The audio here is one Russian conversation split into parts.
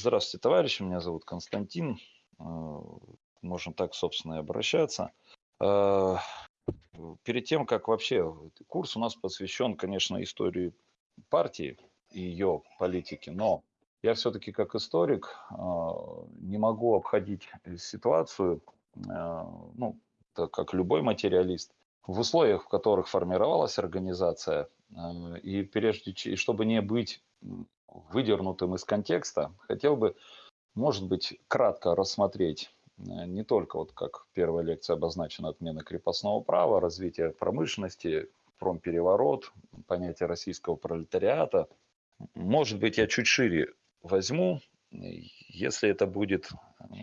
Здравствуйте, товарищи, меня зовут Константин. Э, Можем так, собственно, и обращаться. Э, Перед тем, как вообще курс у нас посвящен, конечно, истории партии и ее политики, но я все-таки как историк э, не могу обходить ситуацию, ну, так как любой материалист, в условиях, в которых формировалась организация, и прежде, и чтобы не быть выдернутым из контекста, хотел бы, может быть, кратко рассмотреть э, не только, вот как первая лекция обозначена, отмена крепостного права, развитие промышленности, промпереворот, понятие российского пролетариата. Может быть, я чуть шире возьму, если это будет,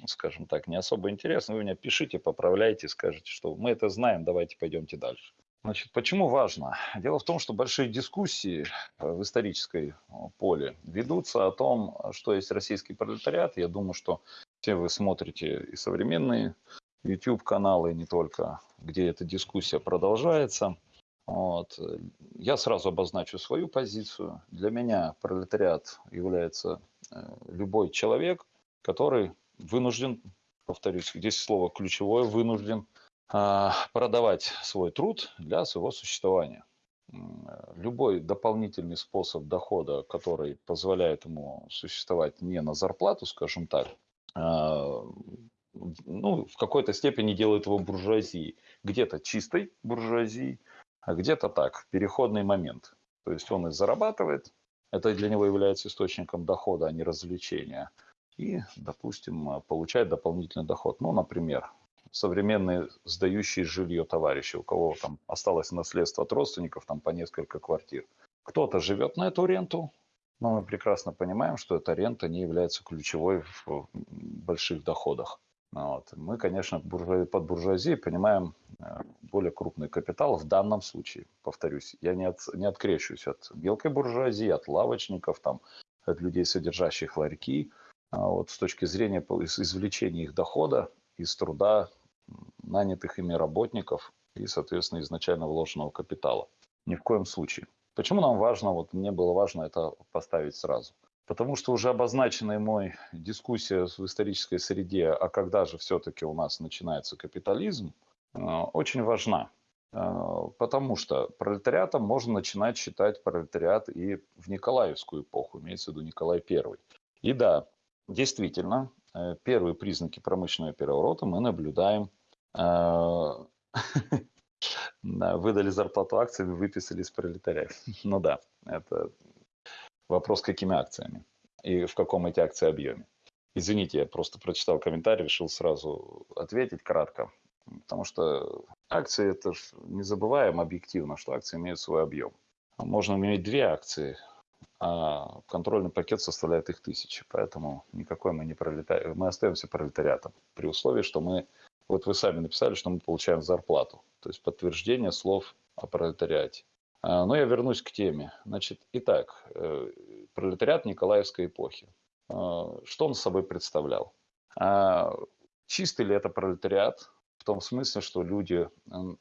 скажем так, не особо интересно, вы меня пишите, поправляйте, скажите, что мы это знаем, давайте пойдемте дальше. Значит, почему важно? Дело в том, что большие дискуссии э, в исторической поле ведутся о том, что есть российский пролетариат. Я думаю, что все вы смотрите и современные YouTube-каналы, не только, где эта дискуссия продолжается. Вот. Я сразу обозначу свою позицию. Для меня пролетариат является э, любой человек, который вынужден, повторюсь, здесь слово ключевое, вынужден продавать свой труд для своего существования. Любой дополнительный способ дохода, который позволяет ему существовать не на зарплату, скажем так, а, ну, в какой-то степени делает его буржуазией. Где-то чистой буржуазией, а где-то так, переходный момент. То есть он и зарабатывает, это для него является источником дохода, а не развлечения. И, допустим, получает дополнительный доход. Ну, например, современные сдающие жилье товарищи, у кого там осталось наследство от родственников, там по несколько квартир. Кто-то живет на эту ренту, но мы прекрасно понимаем, что эта рента не является ключевой в больших доходах. Вот. Мы, конечно, под буржуазией понимаем э, более крупный капитал в данном случае. Повторюсь, я не, от, не открещусь от мелкой буржуазии, от лавочников, там, от людей, содержащих ларьки. А вот с точки зрения извлечения их дохода из труда нанятых ими работников и, соответственно, изначально вложенного капитала. Ни в коем случае. Почему нам важно, вот мне было важно это поставить сразу? Потому что уже обозначенная мой дискуссия в исторической среде, а когда же все-таки у нас начинается капитализм, э, очень важна. Э, потому что пролетариатом можно начинать считать пролетариат и в Николаевскую эпоху, имеется в виду Николай I. И да, действительно, Э, первые признаки промышленного переворота мы наблюдаем. Э, выдали зарплату акциями, выписали из пролетариев. Ну да, это вопрос, какими акциями и в каком эти акции объеме. Извините, я просто прочитал комментарий, решил сразу ответить кратко. Потому что акции, это ж не забываем объективно, что акции имеют свой объем. Можно иметь две акции, а контрольный пакет составляет их тысячи. Поэтому никакой мы не пролетаем, мы остаемся пролетариатом при условии, что мы, вот вы сами написали, что мы получаем зарплату, то есть подтверждение слов о пролетариате. А, но я вернусь к теме. Значит, итак, э, пролетариат Николаевской эпохи. А, что он собой представлял? А, чистый ли это пролетариат? В том смысле, что люди,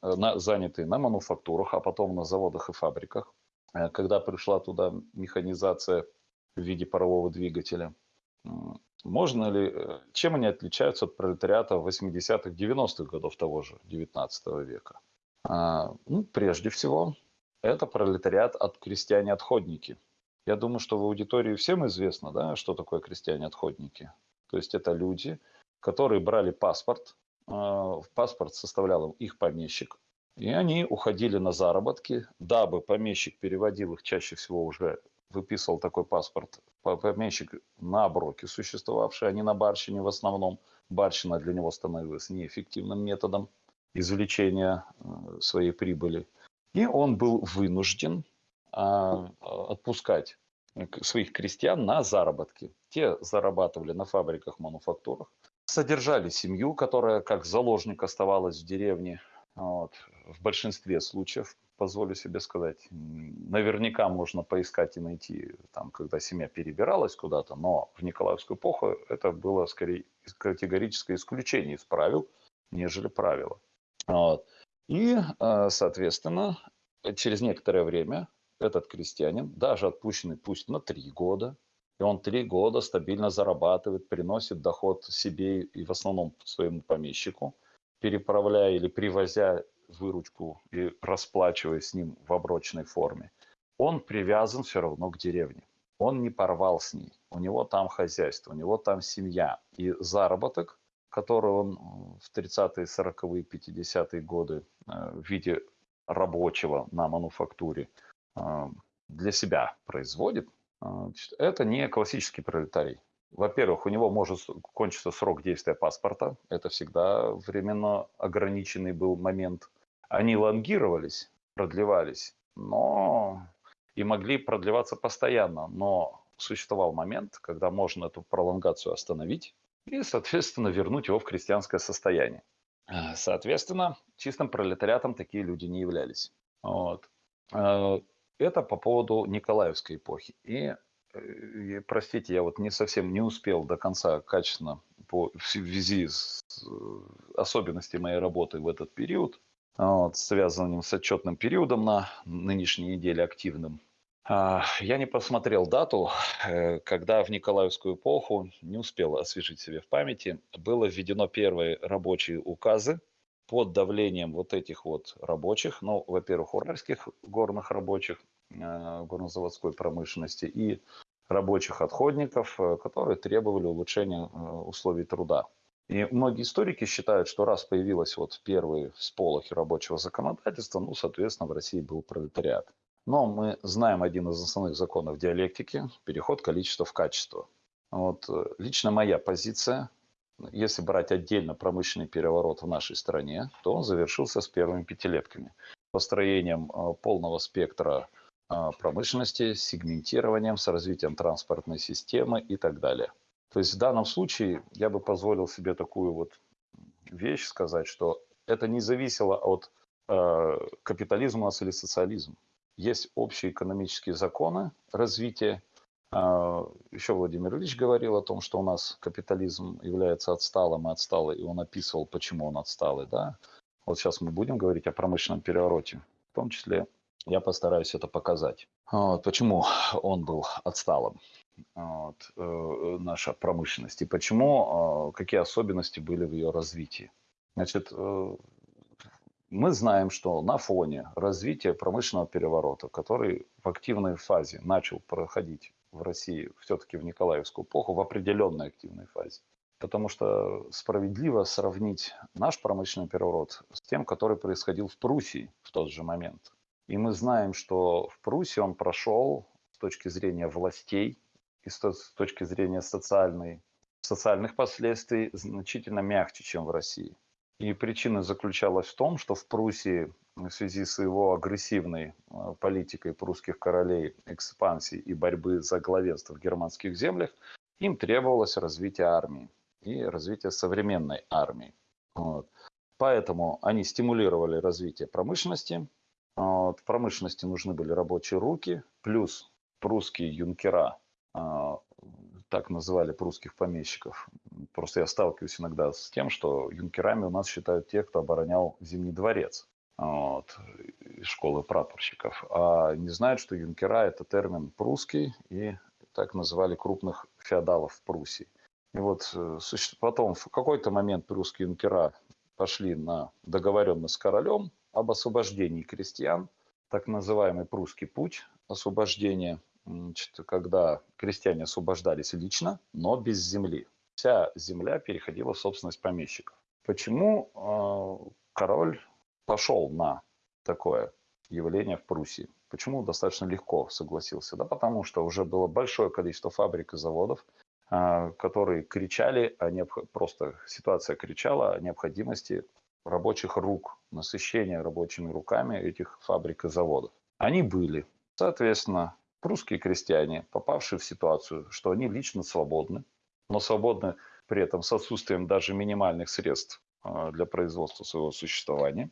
занятые на мануфактурах, а потом на заводах и фабриках, Э, когда пришла туда механизация в виде парового двигателя. Можно ли, э, чем они отличаются от пролетариата 80-х, 90-х годов того же 19 века? А, ну, прежде всего, это пролетариат от крестьяне-отходники. Я думаю, что в аудитории всем известно, да, что такое крестьяне-отходники. То есть это люди, которые брали паспорт, э, паспорт составлял их помещик, и они уходили на заработки, дабы помещик переводил их чаще всего уже выписывал такой паспорт помещик на оброке существовавший, а не на барщине в основном. Барщина для него становилась неэффективным методом извлечения э, своей прибыли. И он был вынужден а, отпускать своих крестьян на заработки. Те зарабатывали на фабриках, мануфактурах, содержали семью, которая как заложник оставалась в деревне, вот. В большинстве случаев, позволю себе сказать, наверняка можно поискать и найти, там, когда семья перебиралась куда-то, но в Николаевскую эпоху это было скорее категорическое исключение из правил, нежели правило. Вот. И, э, соответственно, через некоторое время этот крестьянин, даже отпущенный пусть на три года, и он три года стабильно зарабатывает, приносит доход себе и в основном своему помещику, переправляя или привозя выручку и расплачиваясь с ним в оброчной форме, он привязан все равно к деревне. Он не порвал с ней. У него там хозяйство, у него там семья. И заработок, который он в 30-е, 40-е, 50-е годы э, в виде рабочего на мануфактуре э, для себя производит, э, это не классический пролетарий. Во-первых, у него может кончиться срок действия паспорта. Это всегда временно ограниченный был момент. Они лонгировались, продлевались, но и могли продлеваться постоянно. Но существовал момент, когда можно эту пролонгацию остановить и, соответственно, вернуть его в крестьянское состояние. Э, соответственно, чистым пролетариатом такие люди не являлись. Вот. Э, это по поводу Николаевской эпохи. И Э, простите, я вот не совсем не успел до конца качественно по, в связи с особенностями моей работы в этот период, вот, связанным с отчетным периодом на нынешней неделе активным. А, я не посмотрел дату, э, когда в Николаевскую эпоху, не успел освежить себе в памяти, было введено первые рабочие указы под давлением вот этих вот рабочих, ну, во-первых, уральских горных рабочих, э, горнозаводской промышленности и рабочих отходников, э, которые требовали улучшения условий труда. И многие историки считают, что раз появилась вот первые всполохи рабочего законодательства, ну, соответственно, в России был пролетариат. Но мы знаем один из основных законов диалектики – переход количества в качество. Вот э, лично моя позиция, если брать отдельно промышленный переворот в нашей стране, то он завершился с первыми пятилетками. Построением полного спектра а, промышленности, сегментированием, с развитием транспортной системы и так далее. То есть в данном случае я бы позволил себе такую вот вещь сказать, что это не зависело от э, капитализма или социализма. Есть общие экономические законы развития. Э, еще Владимир Ильич говорил о том, что у нас капитализм является отсталым и отсталый, и он описывал, почему он отсталый. Да? Вот сейчас мы будем говорить о промышленном перевороте, в том числе я постараюсь это показать. Вот, почему он был отсталым, вот, э, наша промышленность, и почему, э, какие особенности были в ее развитии. Значит, э, мы знаем, что на фоне развития промышленного переворота, который в активной фазе начал проходить в России все-таки в Николаевскую эпоху, в определенной активной фазе, потому что справедливо сравнить наш промышленный переворот с тем, который происходил в Пруссии в тот же момент – и мы знаем, что в Пруссии он прошел с точки зрения властей и с точки зрения социальной, социальных последствий значительно мягче, чем в России. И причина заключалась в том, что в Пруссии в связи с его агрессивной э, политикой прусских королей экспансии и борьбы за главенство в германских землях, им требовалось развитие армии и развитие современной армии. Вот. Поэтому они стимулировали развитие промышленности, а, в промышленности нужны были рабочие руки, плюс прусские юнкера, так называли прусских помещиков. Просто я сталкиваюсь иногда с тем, что юнкерами у нас считают тех, кто оборонял Зимний дворец вот, школы прапорщиков. А не знают, что юнкера – это термин прусский, и так называли крупных феодалов в Пруссии. И вот э, потом в какой-то момент прусские юнкера пошли на договоренность с королем, об освобождении крестьян, так называемый прусский путь освобождения, когда крестьяне освобождались лично, но без земли. Вся земля переходила в собственность помещиков. Почему э, король пошел на такое явление в Пруссии? Почему достаточно легко согласился? Да потому что уже было большое количество фабрик и заводов, э, которые кричали о необх... просто ситуация кричала о необходимости рабочих рук, насыщения рабочими руками этих фабрик и заводов. Они были. Соответственно, прусские крестьяне, попавшие в ситуацию, что они лично свободны, но свободны при этом с отсутствием даже минимальных средств а, для производства своего существования,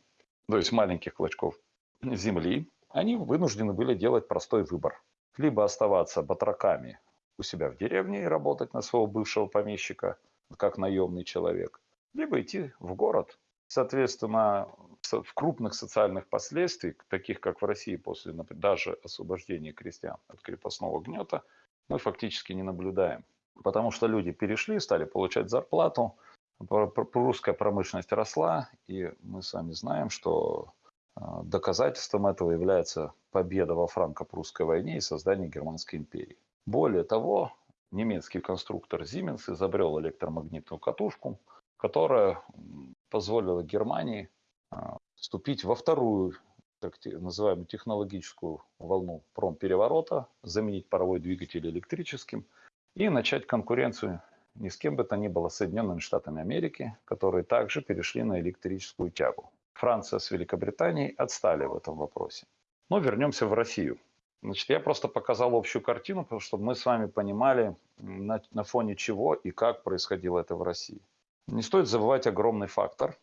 то есть маленьких клочков земли, они вынуждены были делать простой выбор. Либо оставаться батраками у себя в деревне и работать на своего бывшего помещика, как наемный человек, либо идти в город Соответственно, в крупных социальных последствиях, таких как в России после даже освобождения крестьян от крепостного гнета, мы фактически не наблюдаем. Потому что люди перешли, стали получать зарплату, русская промышленность росла, и мы сами знаем, что а, доказательством этого является победа во франко-прусской войне и создание Германской империи. Более того, немецкий конструктор Siemens изобрел электромагнитную катушку, которая позволила Германии а, вступить во вторую так называемую технологическую волну промпереворота, заменить паровой двигатель электрическим и начать конкуренцию ни с кем бы то ни было Соединенными Штатами Америки, которые также перешли на электрическую тягу. Франция с Великобританией отстали в этом вопросе. Но вернемся в Россию. Значит, я просто показал общую картину, чтобы мы с вами понимали, на, на фоне чего и как происходило это в России. Не стоит забывать огромный фактор,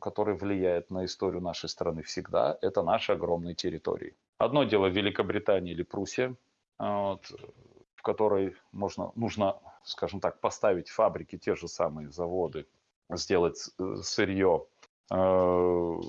который влияет на историю нашей страны всегда, это наши огромные территории. Одно дело Великобритания или Пруссия, вот, в которой можно, нужно, скажем так, поставить фабрики, те же самые заводы, сделать э, сырье, Э,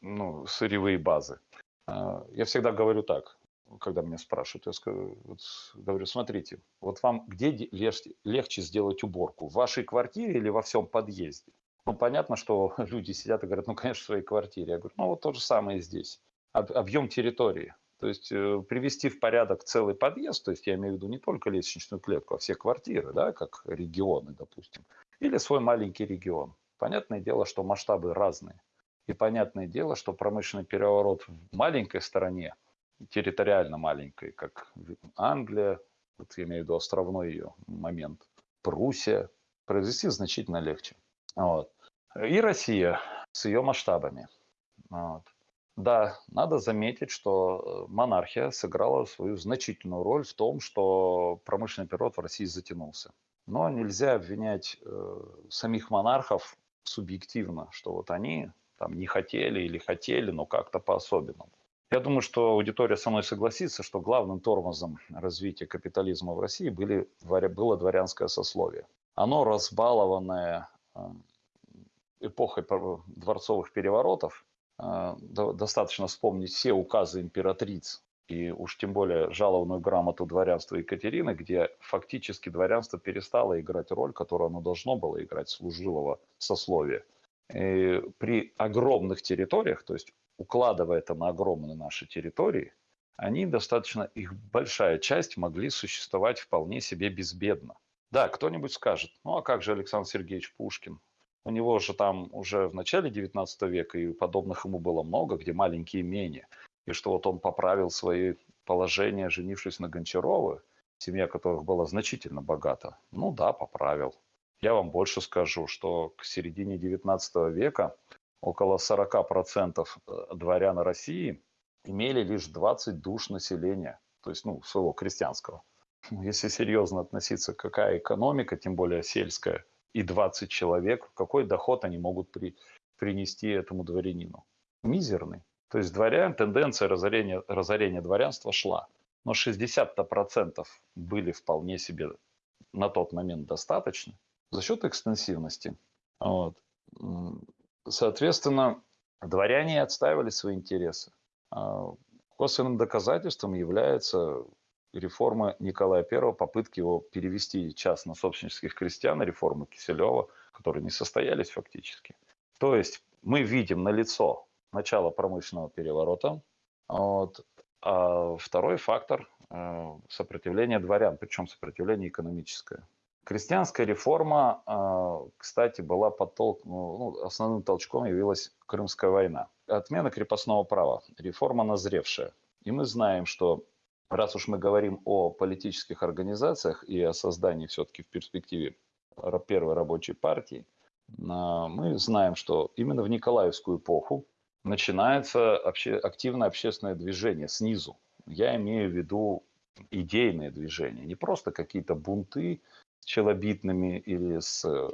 ну, сырьевые базы. Э, я всегда говорю так, когда меня спрашивают, я скажу, вот, говорю, смотрите, вот вам где легче, легче сделать уборку, в вашей квартире или во всем подъезде? Ну, понятно, что люди сидят и говорят, ну, конечно, в своей квартире. Я говорю, ну, вот то же самое и здесь. Объем территории. То есть э, привести в порядок целый подъезд, то есть я имею в виду не только лестничную клетку, а все квартиры, да, как регионы, допустим, или свой маленький регион. Понятное дело, что масштабы разные. И понятное дело, что промышленный переворот в маленькой стране, территориально маленькой, как Англия, вот я имею в виду островной ее момент, Пруссия, произвести значительно легче. Вот. И Россия с ее масштабами. Вот. Да, надо заметить, что монархия сыграла свою значительную роль в том, что промышленный период в России затянулся. Но нельзя обвинять э, самих монархов субъективно, что вот они там не хотели или хотели, но как-то по-особенному. Я думаю, что аудитория со мной согласится, что главным тормозом развития капитализма в России были, было дворянское сословие. Оно разбалованное э, эпохой дворцовых переворотов, э, достаточно вспомнить все указы императриц и уж тем более жалованную грамоту дворянства Екатерины, где фактически дворянство перестало играть роль, которую оно должно было играть, служилого сословия. И при огромных территориях, то есть укладывая это на огромные наши территории, они достаточно, их большая часть могли существовать вполне себе безбедно. Да, кто-нибудь скажет, ну а как же Александр Сергеевич Пушкин? У него же там уже в начале 19 века и подобных ему было много, где маленькие имения и что вот он поправил свои положения, женившись на Гончаровой, семья которых была значительно богата. Ну да, поправил. Я вам больше скажу, что к середине 19 века около 40% э, дворян России имели лишь 20 душ населения, то есть ну, своего крестьянского. Если серьезно относиться, какая экономика, тем более сельская, и 20 человек, какой доход они могут при, принести этому дворянину? Мизерный. То есть дворян, тенденция разорения, разорения дворянства шла. Но 60% были вполне себе на тот момент достаточно за счет экстенсивности. Вот. Соответственно, дворяне отстаивали свои интересы. А косвенным доказательством является реформа Николая I, попытки его перевести частно собственнических крестьян, реформы Киселева, которые не состоялись фактически. То есть мы видим на лицо начало промышленного переворота. Вот. А второй фактор э, – сопротивление дворян, причем сопротивление экономическое. Крестьянская реформа, э, кстати, была подтолк... Ну, ну, основным толчком явилась Крымская война. Отмена крепостного права, реформа назревшая. И мы знаем, что раз уж мы говорим о политических организациях и о создании все-таки в перспективе первой рабочей партии, э, мы знаем, что именно в Николаевскую эпоху начинается обще, активное общественное движение снизу. Я имею в виду идейное движение, не просто какие-то бунты челобитными или с э,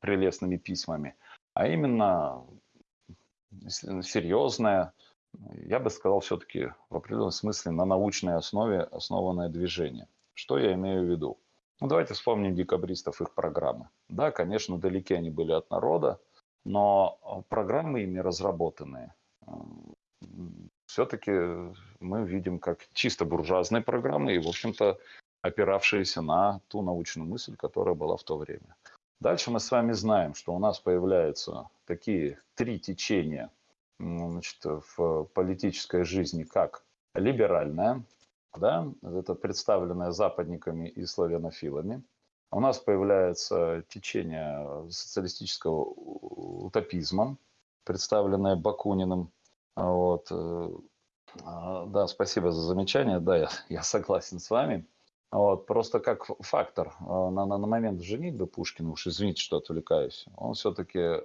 прелестными письмами, а именно серьезное, я бы сказал, все-таки в определенном смысле на научной основе основанное движение. Что я имею в виду? Ну, давайте вспомним декабристов, их программы. Да, конечно, далеки они были от народа, но программы ими разработанные все-таки мы видим как чисто буржуазные программы и, в общем-то, опиравшиеся на ту научную мысль, которая была в то время. Дальше мы с вами знаем, что у нас появляются такие три течения значит, в политической жизни, как либеральная, да, это представленная западниками и славянофилами. У нас появляется течение социалистического утопизма, представленное Бакуниным. Вот. Э, а, да, спасибо за замечание. Да, я, я согласен с вами. Вот, просто как фактор э, на, на, на момент женитьбы Пушкина, уж извините, что отвлекаюсь, он все-таки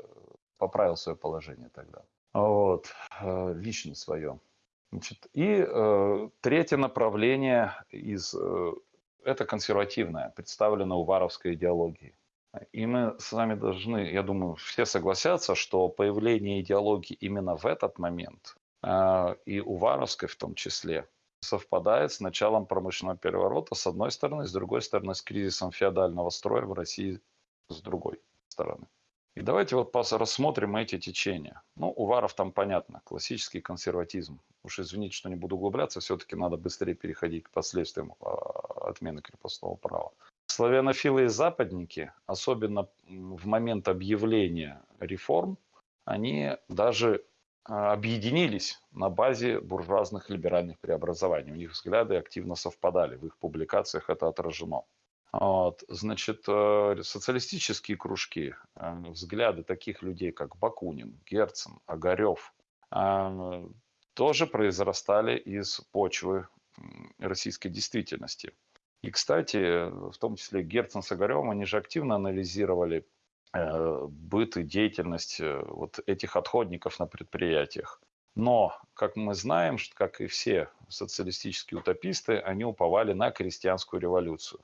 поправил свое положение тогда. Вот, э, лично свое. Значит, и э, третье направление из, э, это консервативное, представлено уваровской идеологией. И мы с вами должны, я думаю, все согласятся, что появление идеологии именно в этот момент, э, и уваровской в том числе, совпадает с началом промышленного переворота с одной стороны, с другой стороны с кризисом феодального строя в России с другой стороны. И давайте вот рассмотрим эти течения. Ну, Уваров там понятно, классический консерватизм. Уж извините, что не буду углубляться, все-таки надо быстрее переходить к последствиям а, отмены крепостного права. Славянофилы и западники, особенно в момент объявления реформ, они даже объединились на базе буржуазных либеральных преобразований. У них взгляды активно совпадали, в их публикациях это отражено. Вот, значит, э, социалистические кружки, э, взгляды таких людей, как Бакунин, Герцен, Огарев, э, тоже произрастали из почвы российской действительности. И, кстати, в том числе Герцен с Огаревым, они же активно анализировали быт и деятельность вот этих отходников на предприятиях. Но, как мы знаем, как и все социалистические утописты, они уповали на крестьянскую революцию.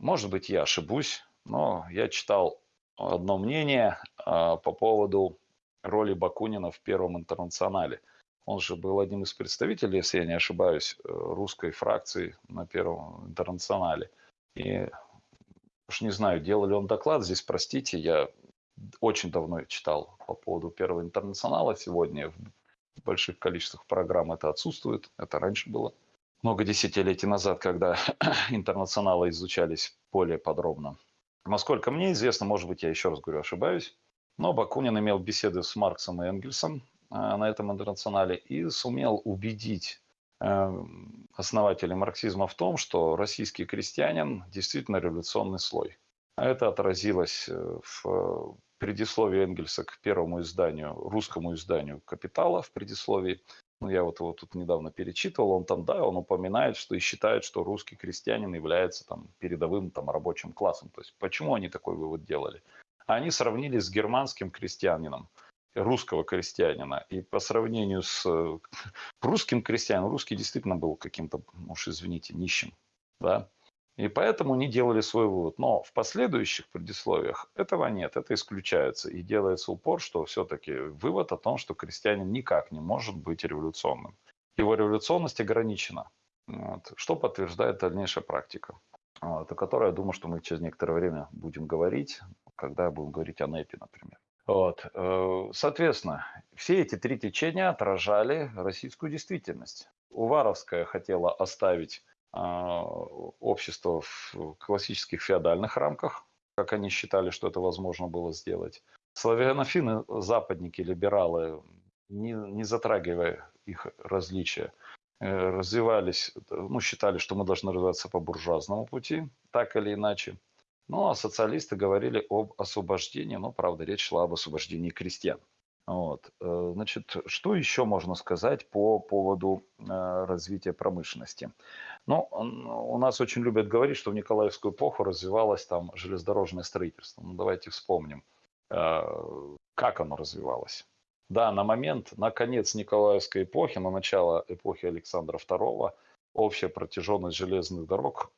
Может быть, я ошибусь, но я читал одно мнение а, по поводу роли Бакунина в Первом интернационале. Он же был одним из представителей, если я не ошибаюсь, э, русской фракции на Первом интернационале. И уж не знаю, делал ли он доклад здесь, простите, я очень давно читал по поводу Первого интернационала. Сегодня в больших количествах программ это отсутствует, это раньше было много десятилетий назад, когда интернационалы изучались более подробно. Насколько мне известно, может быть, я еще раз говорю, ошибаюсь, но Бакунин имел беседы с Марксом и Энгельсом э, на этом интернационале и сумел убедить основателей марксизма в том, что российский крестьянин действительно революционный слой. Это отразилось э, в предисловии Энгельса к первому изданию, русскому изданию «Капитала» в предисловии – ну, я вот его тут недавно перечитывал, он там, да, он упоминает, что и считает, что русский крестьянин является там передовым там рабочим классом. То есть почему они такой вывод делали? Они сравнили с германским крестьянином, русского крестьянина. И по сравнению с русским крестьянином, русский действительно был каким-то, уж извините, нищим. Да? И поэтому не делали свой вывод. Но в последующих предисловиях этого нет, это исключается. И делается упор, что все-таки вывод о том, что крестьянин никак не может быть революционным. Его революционность ограничена, вот, что подтверждает дальнейшая практика, вот, о которой, я думаю, что мы через некоторое время будем говорить, когда будем говорить о НЭПе, например. Вот. Э, соответственно, все эти три течения отражали российскую действительность. Уваровская хотела оставить а, общество в классических феодальных рамках, как они считали, что это возможно было сделать. Славянофины, западники, либералы, не, не затрагивая их различия, э, развивались, ну, считали, что мы должны развиваться по буржуазному пути, так или иначе. Ну, а социалисты говорили об освобождении, но, правда, речь шла об освобождении крестьян. Вот. Э, значит, что еще можно сказать по поводу э, развития промышленности? Ну, у нас очень любят говорить, что в Николаевскую эпоху развивалось там железнодорожное строительство. Ну, давайте вспомним, э, как оно развивалось. Да, на момент, на конец Николаевской эпохи, на начало эпохи Александра II, общая протяженность железных дорог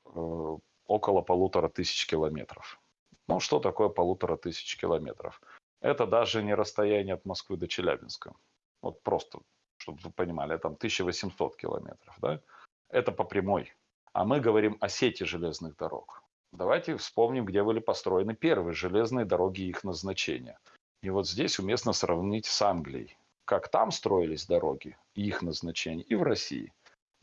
около полутора тысяч километров. Ну, что такое полутора тысяч километров? Это даже не расстояние от Москвы до Челябинска. Вот просто, чтобы вы понимали, там 1800 километров. Да? Это по прямой. А мы говорим о сети железных дорог. Давайте вспомним, где были построены первые железные дороги и их назначения. И вот здесь уместно сравнить с Англией. как там строились дороги, их назначение, и в России.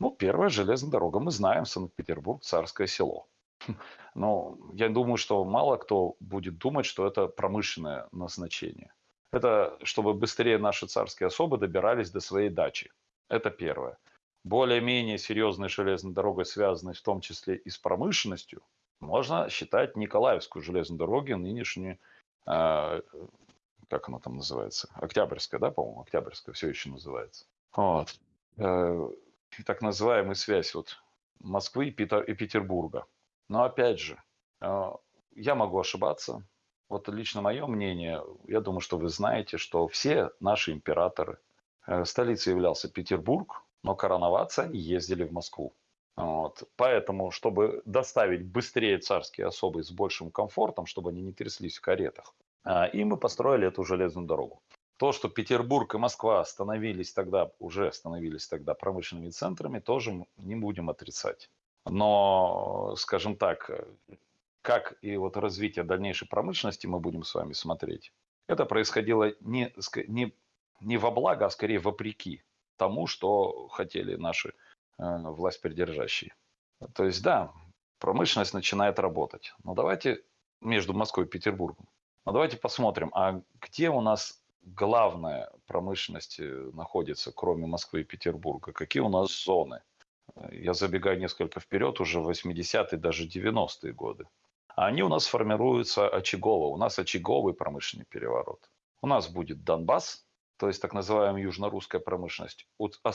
Ну, первая железная дорога, мы знаем, Санкт-Петербург, Царское село. Но я думаю, что мало кто будет думать, что это промышленное назначение. Это чтобы быстрее наши царские особы добирались до своей дачи. Это первое. Более-менее серьезной железной дорогой, связанной в том числе и с промышленностью, можно считать Николаевскую железную дорогу, нынешнюю, э, как она там называется, Октябрьская, да, по-моему, Октябрьская все еще называется. Вот. Э, так называемая связь вот Москвы и, Питер, и Петербурга. Но опять же, э, я могу ошибаться. Вот лично мое мнение, я думаю, что вы знаете, что все наши императоры, э, столицей являлся Петербург, но короноваться ездили в Москву. Вот. Поэтому, чтобы доставить быстрее царские особы с большим комфортом, чтобы они не тряслись в каретах, э, и мы построили эту железную дорогу. То, что Петербург и Москва становились тогда, уже становились тогда промышленными центрами, тоже не будем отрицать. Но, скажем так, как и вот развитие дальнейшей промышленности мы будем с вами смотреть, это происходило не, не, не во благо, а скорее вопреки тому, что хотели наши э, власть придержащие. То есть, да, промышленность начинает работать. Но давайте между Москвой и Петербургом. Но давайте посмотрим, а где у нас главная промышленность э, находится, кроме Москвы и Петербурга? Какие у нас зоны? Я забегаю несколько вперед, уже 80-е, даже 90-е годы. Они у нас формируются очагово. У нас очаговый промышленный переворот. У нас будет Донбасс, то есть так называемая южно-русская промышленность,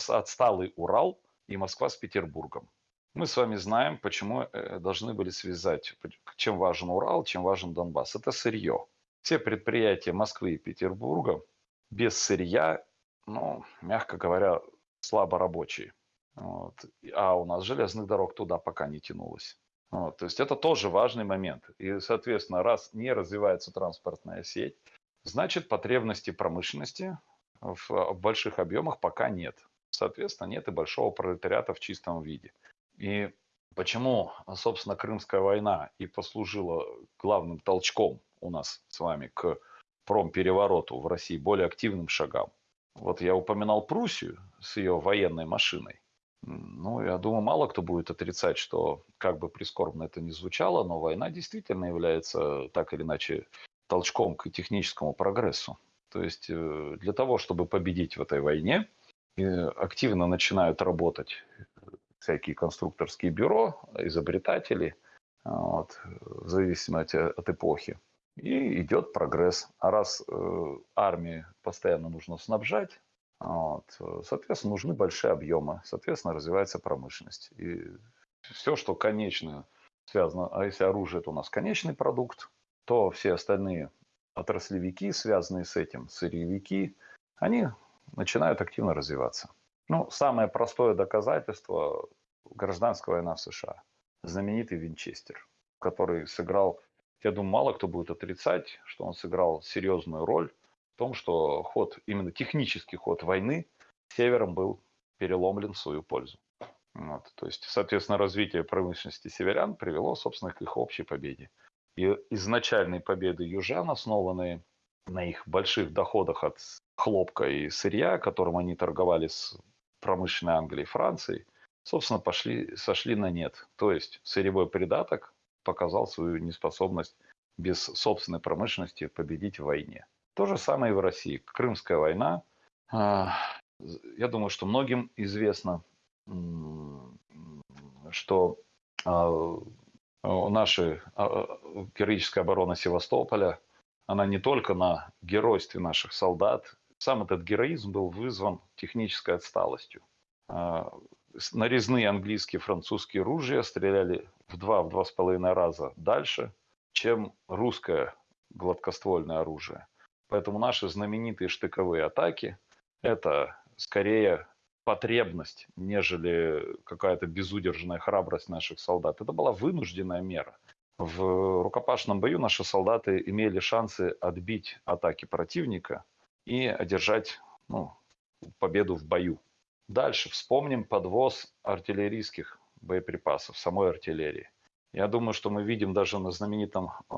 отсталый Урал и Москва с Петербургом. Мы с вами знаем, почему э, должны были связать, чем важен Урал, чем важен Донбасс. Это сырье. Все предприятия Москвы и Петербурга без сырья, ну, мягко говоря, слабо рабочие. Вот. А у нас железных дорог туда пока не тянулось. Вот. То есть это тоже важный момент. И, соответственно, раз не развивается транспортная сеть, значит потребности промышленности в, в больших объемах пока нет. Соответственно, нет и большого пролетариата в чистом виде. И почему, собственно, Крымская война и послужила главным толчком у нас с вами к промперевороту в России, более активным шагам. Вот я упоминал Пруссию с ее военной машиной. Ну, я думаю, мало кто будет отрицать, что, как бы прискорбно это ни звучало, но война действительно является так или иначе толчком к техническому прогрессу. То есть э, для того, чтобы победить в этой войне, активно начинают работать всякие конструкторские бюро, изобретатели, вот, в зависимости от эпохи. И идет прогресс. А раз э, армии постоянно нужно снабжать, вот. Соответственно, нужны большие объемы, соответственно, развивается промышленность. И все, что конечно связано, а если оружие это у нас конечный продукт, то все остальные отраслевики, связанные с этим, сырьевики, они начинают активно развиваться. Ну, самое простое доказательство – гражданская война в США. Знаменитый Винчестер, который сыграл, я думаю, мало кто будет отрицать, что он сыграл серьезную роль том, что ход, именно технический ход войны севером был переломлен в свою пользу. Вот. То есть, соответственно, развитие промышленности северян привело, собственно, к их общей победе. И изначальные победы южан, основанные на их больших доходах от хлопка и сырья, которым они торговали с промышленной Англией и Францией, собственно, пошли, сошли на нет. То есть сырьевой придаток показал свою неспособность без собственной промышленности победить в войне. То же самое и в России. Крымская война. А, я думаю, что многим известно, что а, наша героическая оборона Севастополя, она не только на геройстве наших солдат, сам этот героизм был вызван технической отсталостью. А, нарезные английские французские ружья стреляли в два-два с половиной раза дальше, чем русское гладкоствольное оружие. Поэтому наши знаменитые штыковые атаки – это скорее потребность, нежели какая-то безудержная храбрость наших солдат. Это была вынужденная мера. В рукопашном бою наши солдаты имели шансы отбить атаки противника и одержать ну, победу в бою. Дальше вспомним подвоз артиллерийских боеприпасов, самой артиллерии. Я думаю, что мы видим даже на знаменитом э,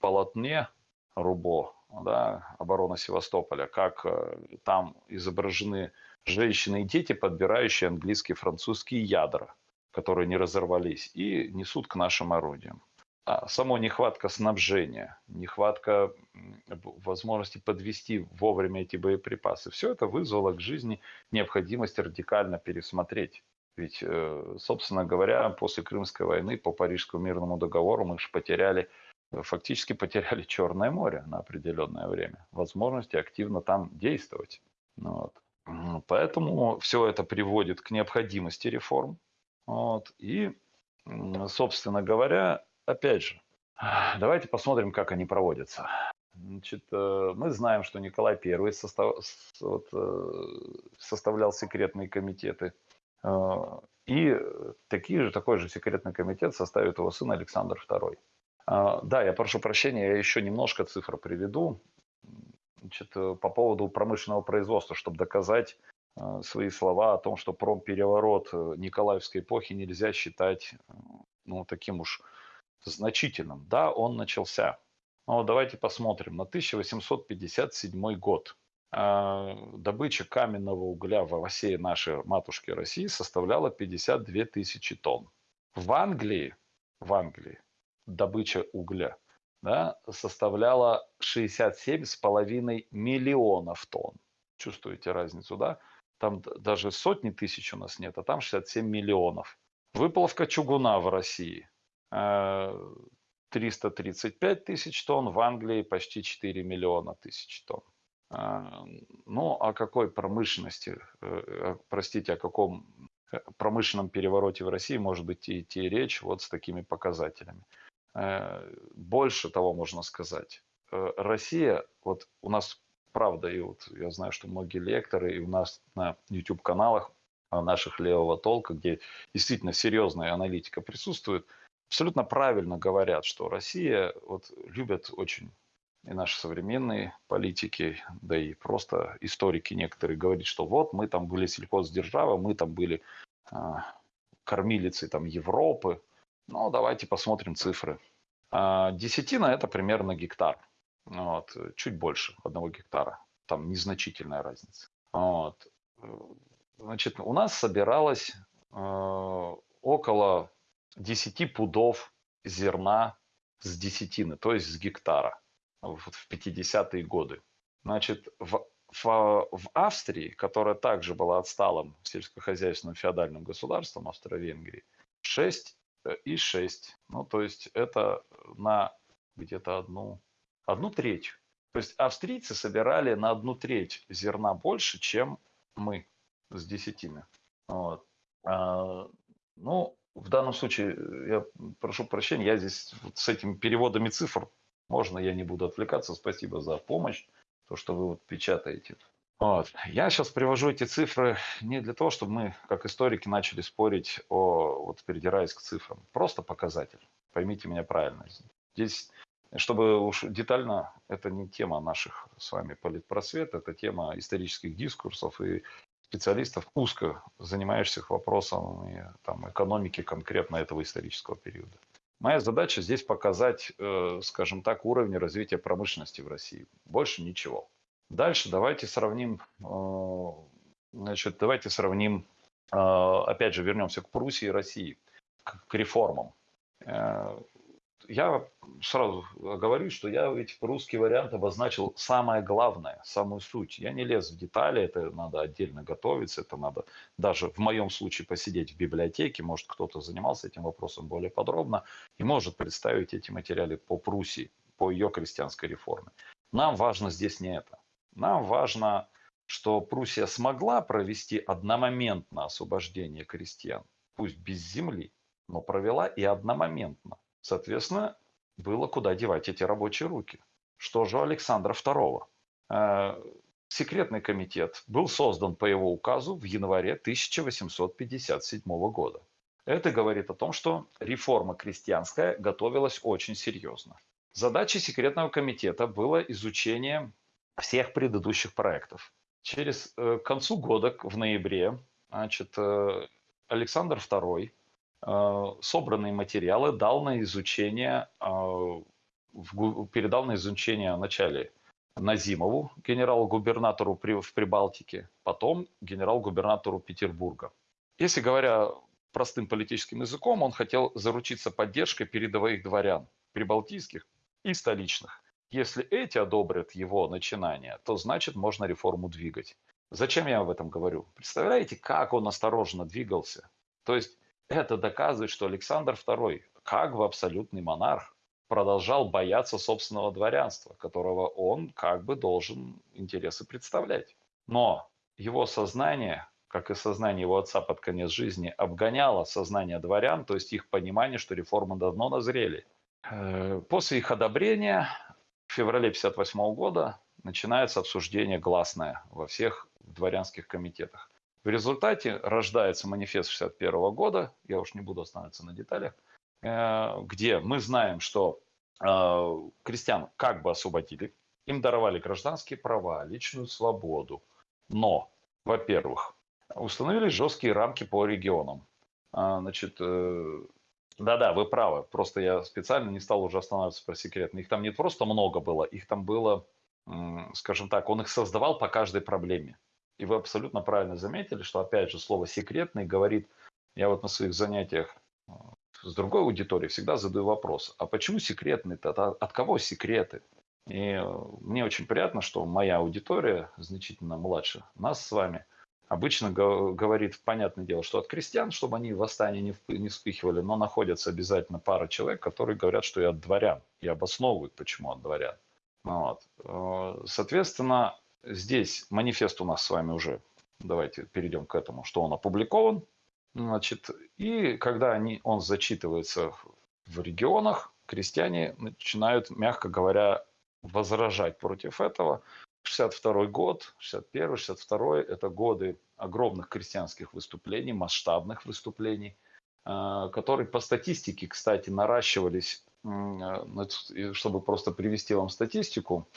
полотне Рубо, да, оборона Севастополя, как э, там изображены женщины и дети, подбирающие английские и французские ядра, которые не разорвались, и несут к нашим орудиям. А само нехватка снабжения, нехватка возможности подвести вовремя эти боеприпасы, все это вызвало к жизни необходимость радикально пересмотреть. Ведь, э, собственно говоря, после Крымской войны по Парижскому мирному договору мы же потеряли, фактически потеряли Черное море на определенное время, возможности активно там действовать. Ну вот. Поэтому все это приводит к необходимости реформ. Вот. И, собственно говоря, опять же, давайте посмотрим, как они проводятся. Значит, э, мы знаем, что Николай I состав, вот, э, составлял секретные комитеты. Э, и такие же, такой же секретный комитет составит его сын Александр II. Да, я прошу прощения, я еще немножко цифр приведу значит, по поводу промышленного производства, чтобы доказать свои слова о том, что промпереворот Николаевской эпохи нельзя считать ну, таким уж значительным. Да, он начался. Но давайте посмотрим. На 1857 год а, добыча каменного угля в осее нашей матушки России составляла 52 тысячи тонн. В Англии, в Англии добыча угля да, составляла 67,5 миллионов тонн. Чувствуете разницу, да? Там даже сотни тысяч у нас нет, а там 67 миллионов. Выплавка чугуна в России 335 тысяч тонн, в Англии почти 4 миллиона тысяч тонн. А, ну, о какой промышленности, э, простите, о каком э, промышленном перевороте в России может быть идти речь вот с такими показателями. Э, больше того можно сказать. Россия, вот у нас правда, и вот я знаю, что многие лекторы, и у нас на YouTube-каналах наших левого толка, где действительно серьезная аналитика присутствует – абсолютно правильно говорят, что Россия вот любят очень и наши современные политики, да и просто историки некоторые говорят, что вот мы там были сельхоздержава, мы там были а, кормилицей там Европы. Ну, давайте посмотрим цифры. А, десятина это примерно гектар. Вот, чуть больше одного гектара. Там незначительная разница. Вот. Значит, у нас собиралось э, около 10 пудов зерна с десятины, то есть с гектара в 50-е годы. Значит, в, в, в Австрии, которая также была отсталым сельскохозяйственным феодальным государством Австро-Венгрии, 6 э, и 6. Ну, то есть это на где-то одну, одну треть. То есть австрийцы собирали на одну треть зерна больше, чем мы с десятины. Вот. А, ну, в данном случае, э, я прошу прощения, я здесь вот с этими переводами цифр, можно я не буду отвлекаться, спасибо за помощь, то, что вы вот печатаете. Вот. Я сейчас привожу эти цифры не для того, чтобы мы, как историки, начали спорить о, вот передираясь к цифрам. Просто показатель. Поймите меня правильно. Здесь, чтобы уж детально, это не тема наших с вами политпросвет, это тема исторических дискурсов и специалистов, узко занимающихся вопросами там, экономики конкретно этого исторического периода. Моя задача здесь показать, э, скажем так, уровень развития промышленности в России. Больше ничего. Дальше давайте сравним, э, значит, давайте сравним, э, опять же, вернемся к Пруссии и России, к реформам я сразу говорю, что я ведь русский вариант обозначил самое главное, самую суть. Я не лез в детали, это надо отдельно готовиться, это надо даже в моем случае посидеть в библиотеке, может кто-то занимался этим вопросом более подробно и может представить эти материалы по Пруссии, по ее крестьянской реформе. Нам важно здесь не это. Нам важно, что Пруссия смогла провести одномоментно освобождение крестьян, пусть без земли, но провела и одномоментно. Соответственно, было куда девать эти рабочие руки. Что же у Александра II? Э, секретный комитет был создан по его указу в январе 1857 года. Это говорит о том, что реформа крестьянская готовилась очень серьезно. Задачей секретного комитета было изучение всех предыдущих проектов. Через э, к концу года, в ноябре, значит, э, Александр II Э, собранные материалы дал на изучение передал на изучение вначале Назимову, генерал-губернатору в Прибалтике, потом генерал-губернатору Петербурга. Если говоря простым политическим языком, он хотел заручиться поддержкой передовых дворян, прибалтийских и столичных. Если эти одобрят его начинание, то значит можно реформу двигать. Зачем я об этом говорю? Представляете, как он осторожно двигался? То есть это доказывает, что Александр II, как бы абсолютный монарх, продолжал бояться собственного дворянства, которого он как бы должен интересы представлять. Но его сознание, как и сознание его отца под конец жизни, обгоняло сознание дворян, то есть их понимание, что реформы давно назрели. Э, после их одобрения в феврале 1958 года начинается обсуждение гласное во всех дворянских комитетах. В результате рождается манифест 61 года, я уж не буду останавливаться на деталях, э, где мы знаем, что э, крестьян как бы освободили, им даровали гражданские права, личную свободу, но, во-первых, установили жесткие рамки по регионам. А, значит, э, да-да, вы правы, просто я специально не стал уже останавливаться про секретно. Их там не просто много было, их там было, скажем так, он их создавал по каждой проблеме. И вы абсолютно правильно заметили, что, опять же, слово «секретный» говорит, я вот на своих занятиях э, с другой аудиторией всегда задаю вопрос, а почему секретный-то? От кого секреты? И э, мне очень приятно, что моя аудитория, значительно младше нас с вами, обычно говорит, понятное дело, что от крестьян, чтобы они восстание не, не вспыхивали, но находятся обязательно пара человек, которые говорят, что и от дворян, и обосновывают, почему от дворян. Вот. Э, соответственно, Здесь манифест у нас с вами уже, давайте перейдем к этому, что он опубликован. Значит, и когда они, он зачитывается в регионах, крестьяне начинают, мягко говоря, возражать против этого. 62 год, 61 62 это годы огромных крестьянских выступлений, масштабных выступлений, э, которые по статистике, кстати, наращивались, э, чтобы просто привести вам статистику,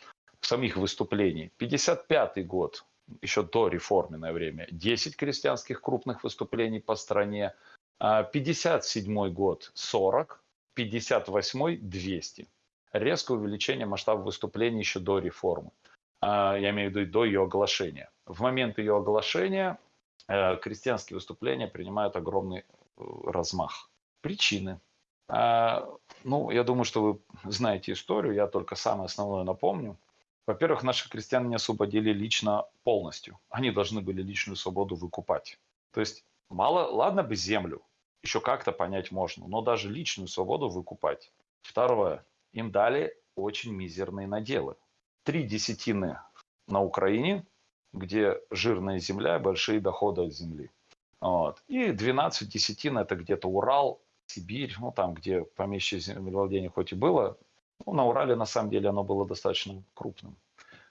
самих выступлений. 55 год, еще до реформенное время, 10 крестьянских крупных выступлений по стране. 57 а год 40, 58 200. Резкое увеличение масштаба выступлений еще до реформы. А, я имею в виду до ее оглашения. В момент ее оглашения э, крестьянские выступления принимают огромный э, размах. Причины. А, ну, я думаю, что вы знаете историю, я только самое основное напомню. Во-первых, наши крестьяне не освободили лично полностью. Они должны были личную свободу выкупать. То есть, мало, ладно бы землю, еще как-то понять можно, но даже личную свободу выкупать. Второе, им дали очень мизерные наделы. Три десятины на Украине, где жирная земля, большие доходы от земли. Вот. И 12 десятин это где-то Урал, Сибирь, ну там, где помещичье землевладение хоть и было, ну, на Урале, на самом деле, оно было достаточно крупным.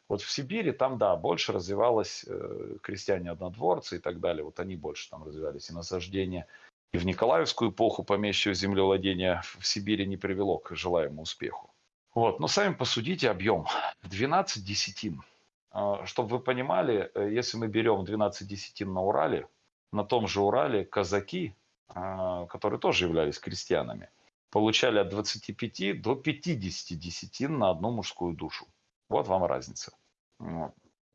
Вот в Сибири там, да, больше развивалось э, крестьяне-однодворцы и так далее. Вот они больше там развивались. И насаждение и в Николаевскую эпоху помещичьего землевладения в Сибири не привело к желаемому успеху. Вот. Но сами посудите объем. 12 десятин. А, Чтобы вы понимали, э, если мы берем 12 десятин на Урале, на том же Урале казаки, а, которые тоже являлись крестьянами, получали от 25 до 50 десятин на одну мужскую душу. Вот вам разница.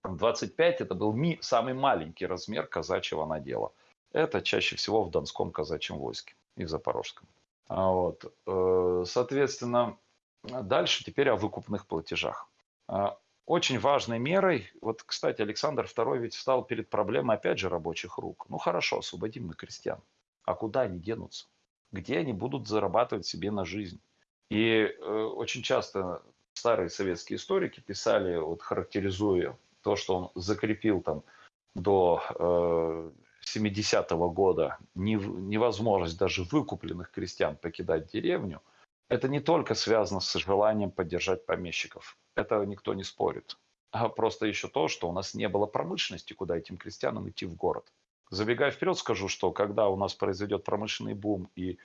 25 это был самый маленький размер казачьего надела. Это чаще всего в Донском казачьем войске и в Запорожском. А вот. Э, соответственно, дальше теперь о выкупных платежах. А, очень важной мерой, вот, кстати, Александр II ведь встал перед проблемой, опять же, рабочих рук. Ну хорошо, освободим мы крестьян. А куда они денутся? где они будут зарабатывать себе на жизнь. И э, очень часто старые советские историки писали, вот характеризуя то, что он закрепил там до э, 70-го года невозможность даже выкупленных крестьян покидать деревню, это не только связано с желанием поддержать помещиков. Это никто не спорит. А просто еще то, что у нас не было промышленности, куда этим крестьянам идти в город. Забегая вперед, скажу, что когда у нас произойдет промышленный бум и э,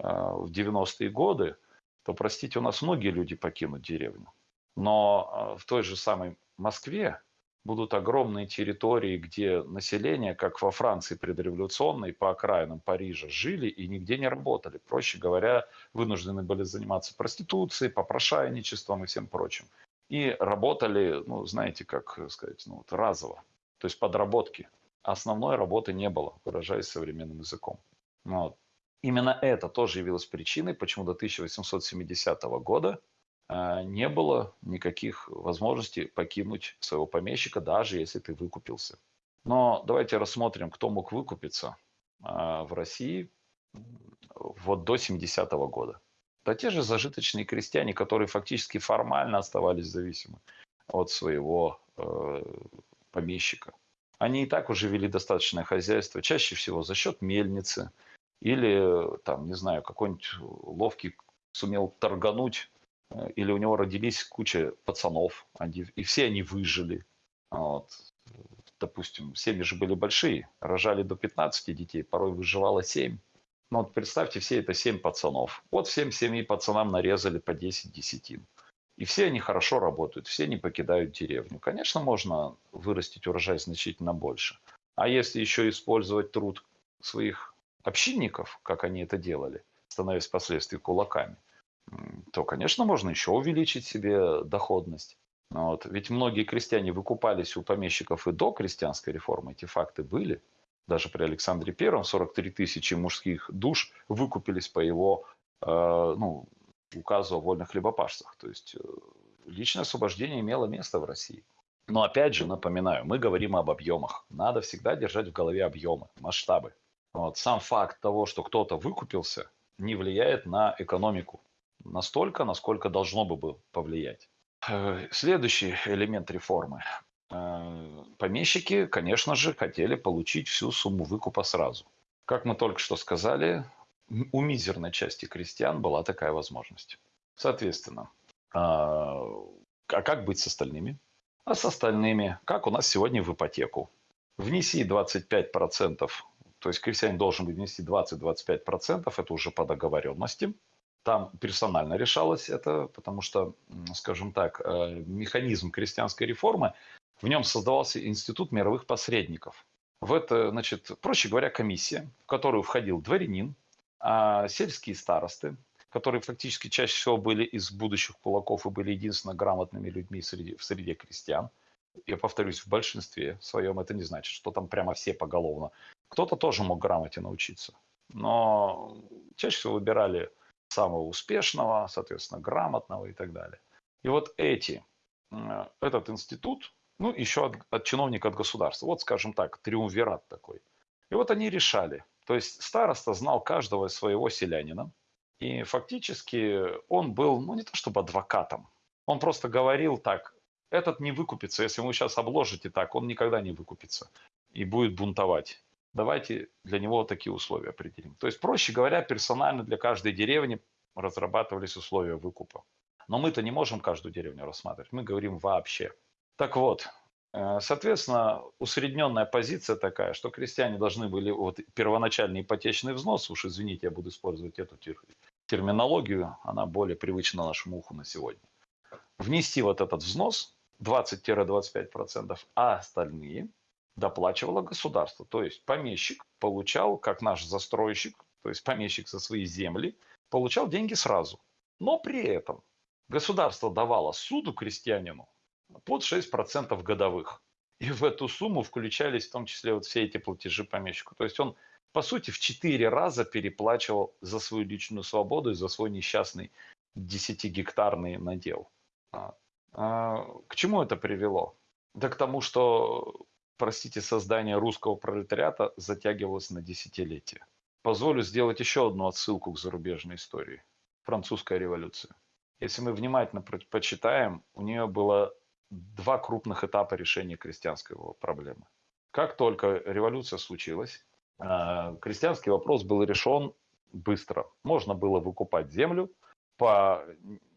в 90-е годы, то, простите, у нас многие люди покинут деревню. Но э, в той же самой Москве будут огромные территории, где население, как во Франции предреволюционной, по окраинам Парижа, жили и нигде не работали. Проще говоря, вынуждены были заниматься проституцией, попрошайничеством и всем прочим. И работали, ну, знаете, как сказать, ну, вот разово, то есть подработки. Основной работы не было, выражаясь современным языком. Вот. Именно это тоже явилось причиной, почему до 1870 года не было никаких возможностей покинуть своего помещика, даже если ты выкупился. Но давайте рассмотрим, кто мог выкупиться а, в России вот до 70-го года. Да те же зажиточные крестьяне, которые фактически формально оставались зависимы от своего э, помещика. Они и так уже вели достаточное хозяйство, чаще всего за счет мельницы или, там, не знаю, какой-нибудь ловкий сумел торгануть или у него родились куча пацанов, они, и все они выжили. Вот. Допустим, семьи же были большие, рожали до 15 детей, порой выживало 7. Ну вот представьте, все это 7 пацанов. Вот всем семи пацанам нарезали по 10 десятин. И все они хорошо работают, все не покидают деревню. Конечно, можно вырастить урожай значительно больше. А если еще использовать труд своих общинников, как они это делали, становясь впоследствии кулаками – то, конечно, можно еще увеличить себе доходность. Вот. Ведь многие крестьяне выкупались у помещиков и до крестьянской реформы, эти факты были. Даже при Александре Первом 43 тысячи мужских душ выкупились по его э, ну, указу о вольных хлебопашцах. То есть э, личное освобождение имело место в России. Но опять же, напоминаю, мы говорим об объемах. Надо всегда держать в голове объемы, масштабы. Вот. Сам факт того, что кто-то выкупился, не влияет на экономику настолько, насколько должно бы повлиять. Э, следующий элемент реформы. Э, помещики, конечно же, хотели получить всю сумму выкупа сразу. Как мы только что сказали, у мизерной части крестьян была такая возможность. Соответственно, а, а как быть с остальными? А с остальными, как у нас сегодня в ипотеку. Внеси 25%, то есть крестьянин должен внести 20-25%, это уже по договоренности – там персонально решалось это, потому что, скажем так, э, механизм крестьянской реформы, в нем создавался институт мировых посредников. В это, значит, проще говоря, комиссия, в которую входил дворянин, а сельские старосты, которые фактически чаще всего были из будущих кулаков и были единственно грамотными людьми среди, в среде крестьян. Я повторюсь, в большинстве своем это не значит, что там прямо все поголовно. Кто-то тоже мог грамоте научиться. Но чаще всего выбирали самого успешного, соответственно, грамотного и так далее. И вот эти, этот институт, ну, еще от, от чиновника от государства, вот, скажем так, триумвират такой. И вот они решали. То есть староста знал каждого своего селянина, и фактически он был, ну, не то чтобы адвокатом, он просто говорил так, этот не выкупится, если вы сейчас обложите так, он никогда не выкупится и будет бунтовать давайте для него такие условия определим. То есть, проще говоря, персонально для каждой деревни разрабатывались условия выкупа. Но мы-то не можем каждую деревню рассматривать, мы говорим вообще. Так вот, э, соответственно, усредненная позиция такая, что крестьяне должны были, вот первоначальный ипотечный взнос, уж извините, я буду использовать эту терминологию, она более привычна нашему уху на сегодня, внести вот этот взнос 20-25%, а остальные – доплачивало государство. То есть помещик получал, как наш застройщик, то есть помещик со своей земли, получал деньги сразу. Но при этом государство давало суду крестьянину под 6% годовых. И в эту сумму включались в том числе вот все эти платежи помещику. То есть он, по сути, в 4 раза переплачивал за свою личную свободу и за свой несчастный 10-гектарный надел. А, а, к чему это привело? Да к тому, что простите, создание русского пролетариата затягивалось на десятилетия. Позволю сделать еще одну отсылку к зарубежной истории. Французская революция. Если мы внимательно почитаем, у нее было два крупных этапа решения крестьянской проблемы. Как только революция случилась, а, крестьянский вопрос был решен быстро. Можно было выкупать землю по,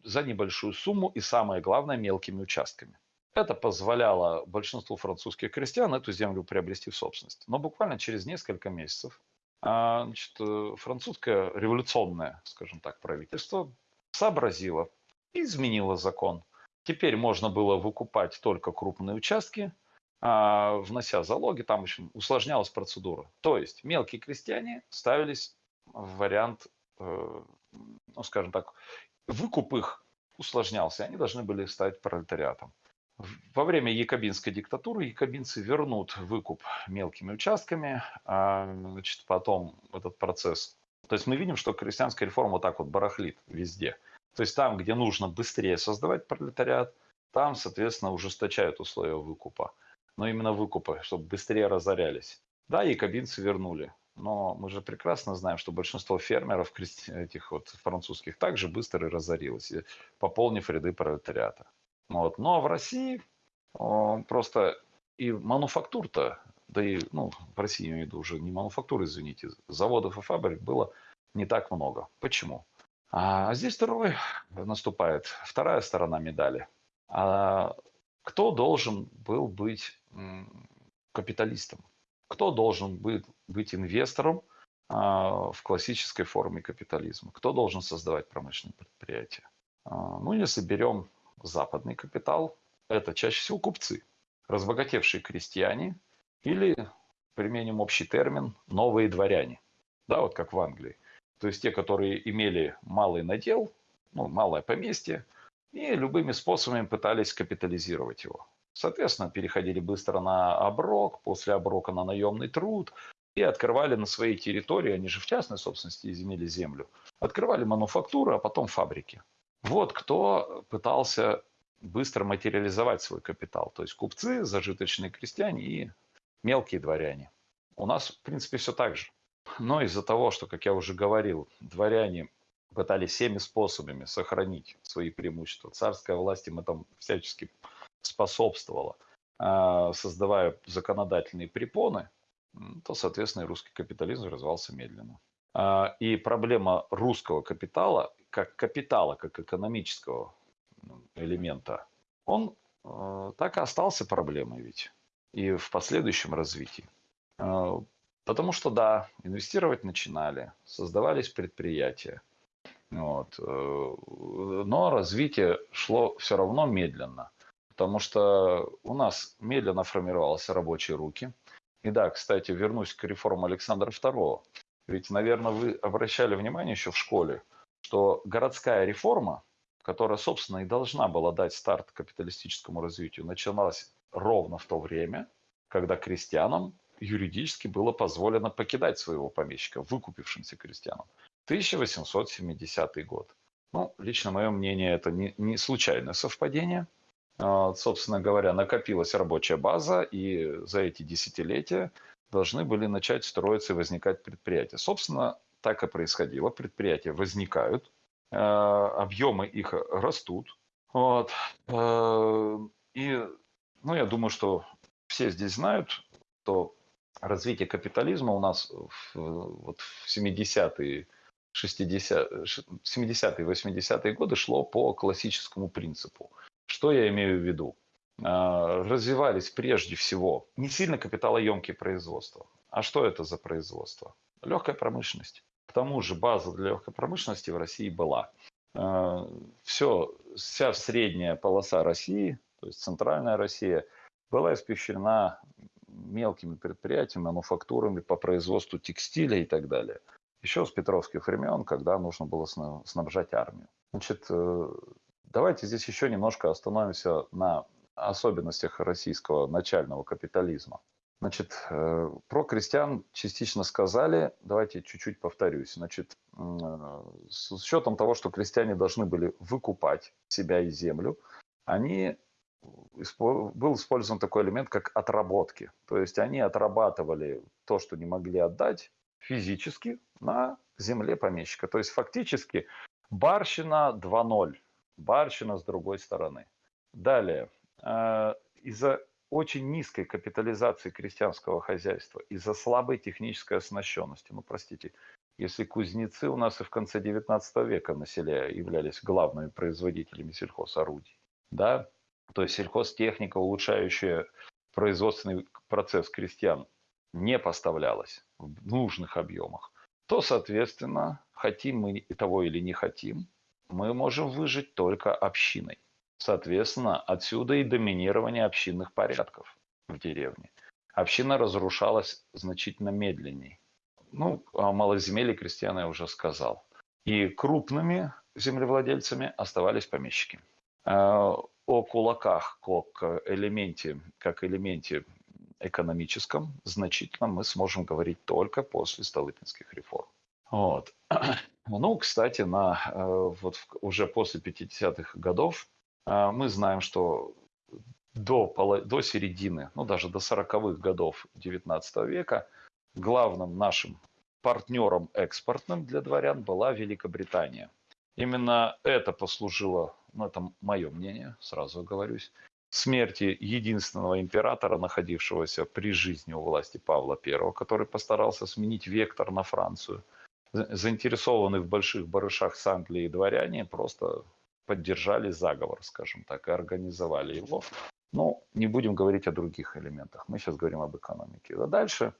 за небольшую сумму и, самое главное, мелкими участками. Это позволяло большинству французских крестьян эту землю приобрести в собственность. Но буквально через несколько месяцев а, значит, э, французское революционное, скажем так, правительство сообразило и изменило закон. Теперь можно было выкупать только крупные участки, а, внося залоги, там, в общем, усложнялась процедура. То есть мелкие крестьяне ставились в вариант, э, ну, скажем так, выкуп их усложнялся, они должны были стать пролетариатом. Во время якобинской диктатуры якобинцы вернут выкуп мелкими участками, а значит, потом этот процесс. То есть мы видим, что крестьянская реформа так вот барахлит везде. То есть там, где нужно быстрее создавать пролетариат, там, соответственно, ужесточают условия выкупа. Но именно выкупа, чтобы быстрее разорялись. Да, якобинцы вернули. Но мы же прекрасно знаем, что большинство фермеров этих вот французских также быстро и разорилось, пополнив ряды пролетариата. Вот. Но в России просто и мануфактур-то, да и, ну, в России, я имею в виду, уже не мануфактуры, извините, заводов и фабрик было не так много. Почему? А здесь второй наступает, вторая сторона медали. А кто должен был быть капиталистом? Кто должен быть, быть инвестором а, в классической форме капитализма? Кто должен создавать промышленные предприятия? А, ну, если берем западный капитал – это чаще всего купцы, разбогатевшие крестьяне или, применим общий термин, новые дворяне. Да, вот как в Англии. То есть те, которые имели малый надел, ну, малое поместье, и любыми способами пытались капитализировать его. Соответственно, переходили быстро на оброк, после оброка на наемный труд и открывали на своей территории, они же в частной собственности изменили землю, открывали мануфактуры, а потом фабрики. Вот кто пытался быстро материализовать свой капитал. То есть купцы, зажиточные крестьяне и мелкие дворяне. У нас, в принципе, все так же. Но из-за того, что, как я уже говорил, дворяне пытались всеми способами сохранить свои преимущества, царская власть им это всячески способствовала, а, создавая законодательные препоны, то, соответственно, и русский капитализм развивался медленно. А, и проблема русского капитала, как капитала, как экономического ну, элемента, он э, так и остался проблемой ведь и в последующем развитии. Э, потому что, да, инвестировать начинали, создавались предприятия, вот, э, но развитие шло все равно медленно, потому что у нас медленно формировались рабочие руки. И да, кстати, вернусь к реформе Александра II. Ведь, наверное, вы обращали внимание еще в школе, что городская реформа, которая, собственно, и должна была дать старт капиталистическому развитию, началась ровно в то время, когда крестьянам юридически было позволено покидать своего помещика, выкупившимся крестьянам. 1870 год. Ну, лично мое мнение, это не, не случайное совпадение. А, собственно говоря, накопилась рабочая база, и за эти десятилетия должны были начать строиться и возникать предприятия. Собственно, так и происходило. Предприятия возникают, э, объемы их растут. Вот. Э, и, ну, я думаю, что все здесь знают, что развитие капитализма у нас в, вот в 70-е, 60, 70-е, 80-е годы шло по классическому принципу. Что я имею в виду? А, развивались прежде всего не сильно капиталоемкие производства. А что это за производство? Легкая промышленность. К тому же база для легкой промышленности в России была. А, Все, вся средняя полоса России, то есть центральная Россия, была испещрена мелкими предприятиями, мануфактурами по производству текстиля и так далее. Еще с петровских времен, когда нужно было снабжать армию. Значит, э, давайте здесь еще немножко остановимся на особенностях российского начального капитализма. Значит, э, про крестьян частично сказали, давайте чуть-чуть повторюсь. Значит, э, с учетом того, что крестьяне должны были выкупать себя и землю, они был использован такой элемент, как отработки. То есть они отрабатывали то, что не могли отдать физически на земле помещика. То есть фактически барщина 2.0, барщина с другой стороны. Далее, Э, из-за очень низкой капитализации крестьянского хозяйства, из-за слабой технической оснащенности. Ну, простите, если кузнецы у нас и в конце 19 века на селе являлись главными производителями сельхозорудий, да, то есть сельхозтехника, улучшающая производственный процесс крестьян, не поставлялась в нужных объемах, то, соответственно, хотим мы того или не хотим, мы можем выжить только общиной. Соответственно, отсюда и доминирование общинных порядков. в деревне. Община разрушалась значительно медленнее. Ну, о малоземелье крестьян я уже сказал. И крупными землевладельцами оставались помещики. Э, о кулаках как элементе, как элементе экономическом значительно мы сможем говорить только после Столыпинских реформ. Вот. Ну, кстати, на, э, вот уже после 50-х годов мы знаем, что до, до середины, ну даже до 40-х годов 19 века главным нашим партнером экспортным для дворян была Великобритания. Именно это послужило, ну это мое мнение, сразу оговорюсь, смерти единственного императора, находившегося при жизни у власти Павла I, который постарался сменить вектор на Францию. Заинтересованные в больших барышах с Англией дворяне просто поддержали заговор, скажем так, и организовали его. Но не будем говорить о других элементах. Мы сейчас говорим об экономике. А дальше,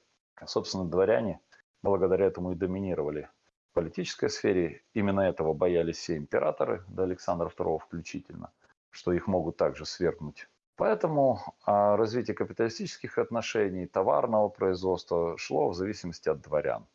собственно, дворяне благодаря этому и доминировали в политической сфере. Именно этого боялись все императоры, до Александра II включительно, что их могут также свергнуть. Поэтому а, развитие капиталистических отношений, товарного производства шло в зависимости от дворян.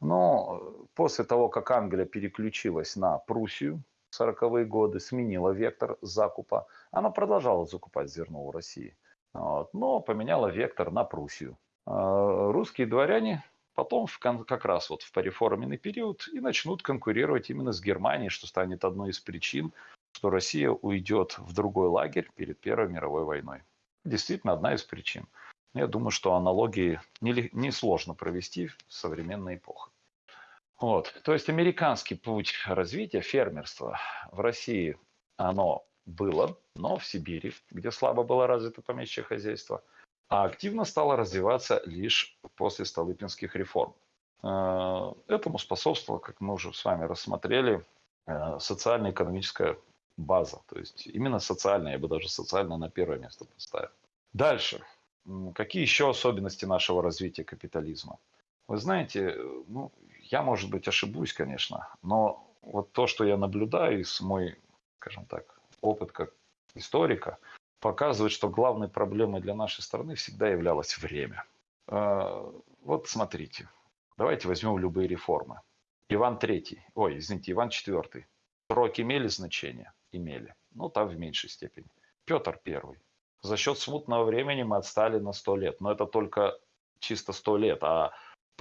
Но после того, как Англия переключилась на Пруссию, 40-е годы, сменила вектор закупа, она продолжала закупать зерно у России, вот, но поменяла вектор на Пруссию. А, русские дворяне потом в, как раз вот в пореформенный период и начнут конкурировать именно с Германией, что станет одной из причин, что Россия уйдет в другой лагерь перед Первой мировой войной. Действительно, одна из причин. Я думаю, что аналогии несложно не провести в современной эпохе. Вот. То есть американский путь развития фермерства в России, оно было, но в Сибири, где слабо было развито помещичье хозяйство, а активно стало развиваться лишь после Столыпинских реформ. Э, этому способствовала, как мы уже с вами рассмотрели, э, социально-экономическая база. То есть именно социальная, я бы даже социально на первое место поставил. Дальше. Какие еще особенности нашего развития капитализма? Вы знаете, ну, я, может быть, ошибусь, конечно, но вот то, что я наблюдаю из мой, скажем так, опыт как историка, показывает, что главной проблемой для нашей страны всегда являлось время. А, вот смотрите, давайте возьмем любые реформы. Иван III, ой, извините, Иван IV. Сроки имели значение? Имели. Ну, там в меньшей степени. Петр I. За счет смутного времени мы отстали на 100 лет. Но это только чисто 100 лет. А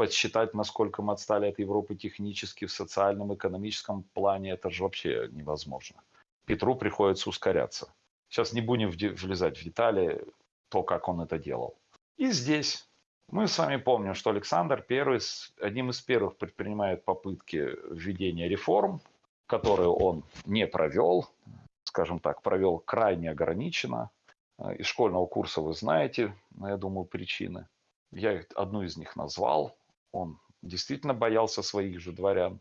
подсчитать, насколько мы отстали от Европы технически, в социальном, экономическом плане, это же вообще невозможно. Петру приходится ускоряться. Сейчас не будем влезать в детали, то, как он это делал. И здесь мы с вами помним, что Александр I одним из первых предпринимает попытки введения реформ, которые он не провел, скажем так, провел крайне ограниченно. Из школьного курса вы знаете, я думаю, причины. Я одну из них назвал. Он действительно боялся своих же дворян.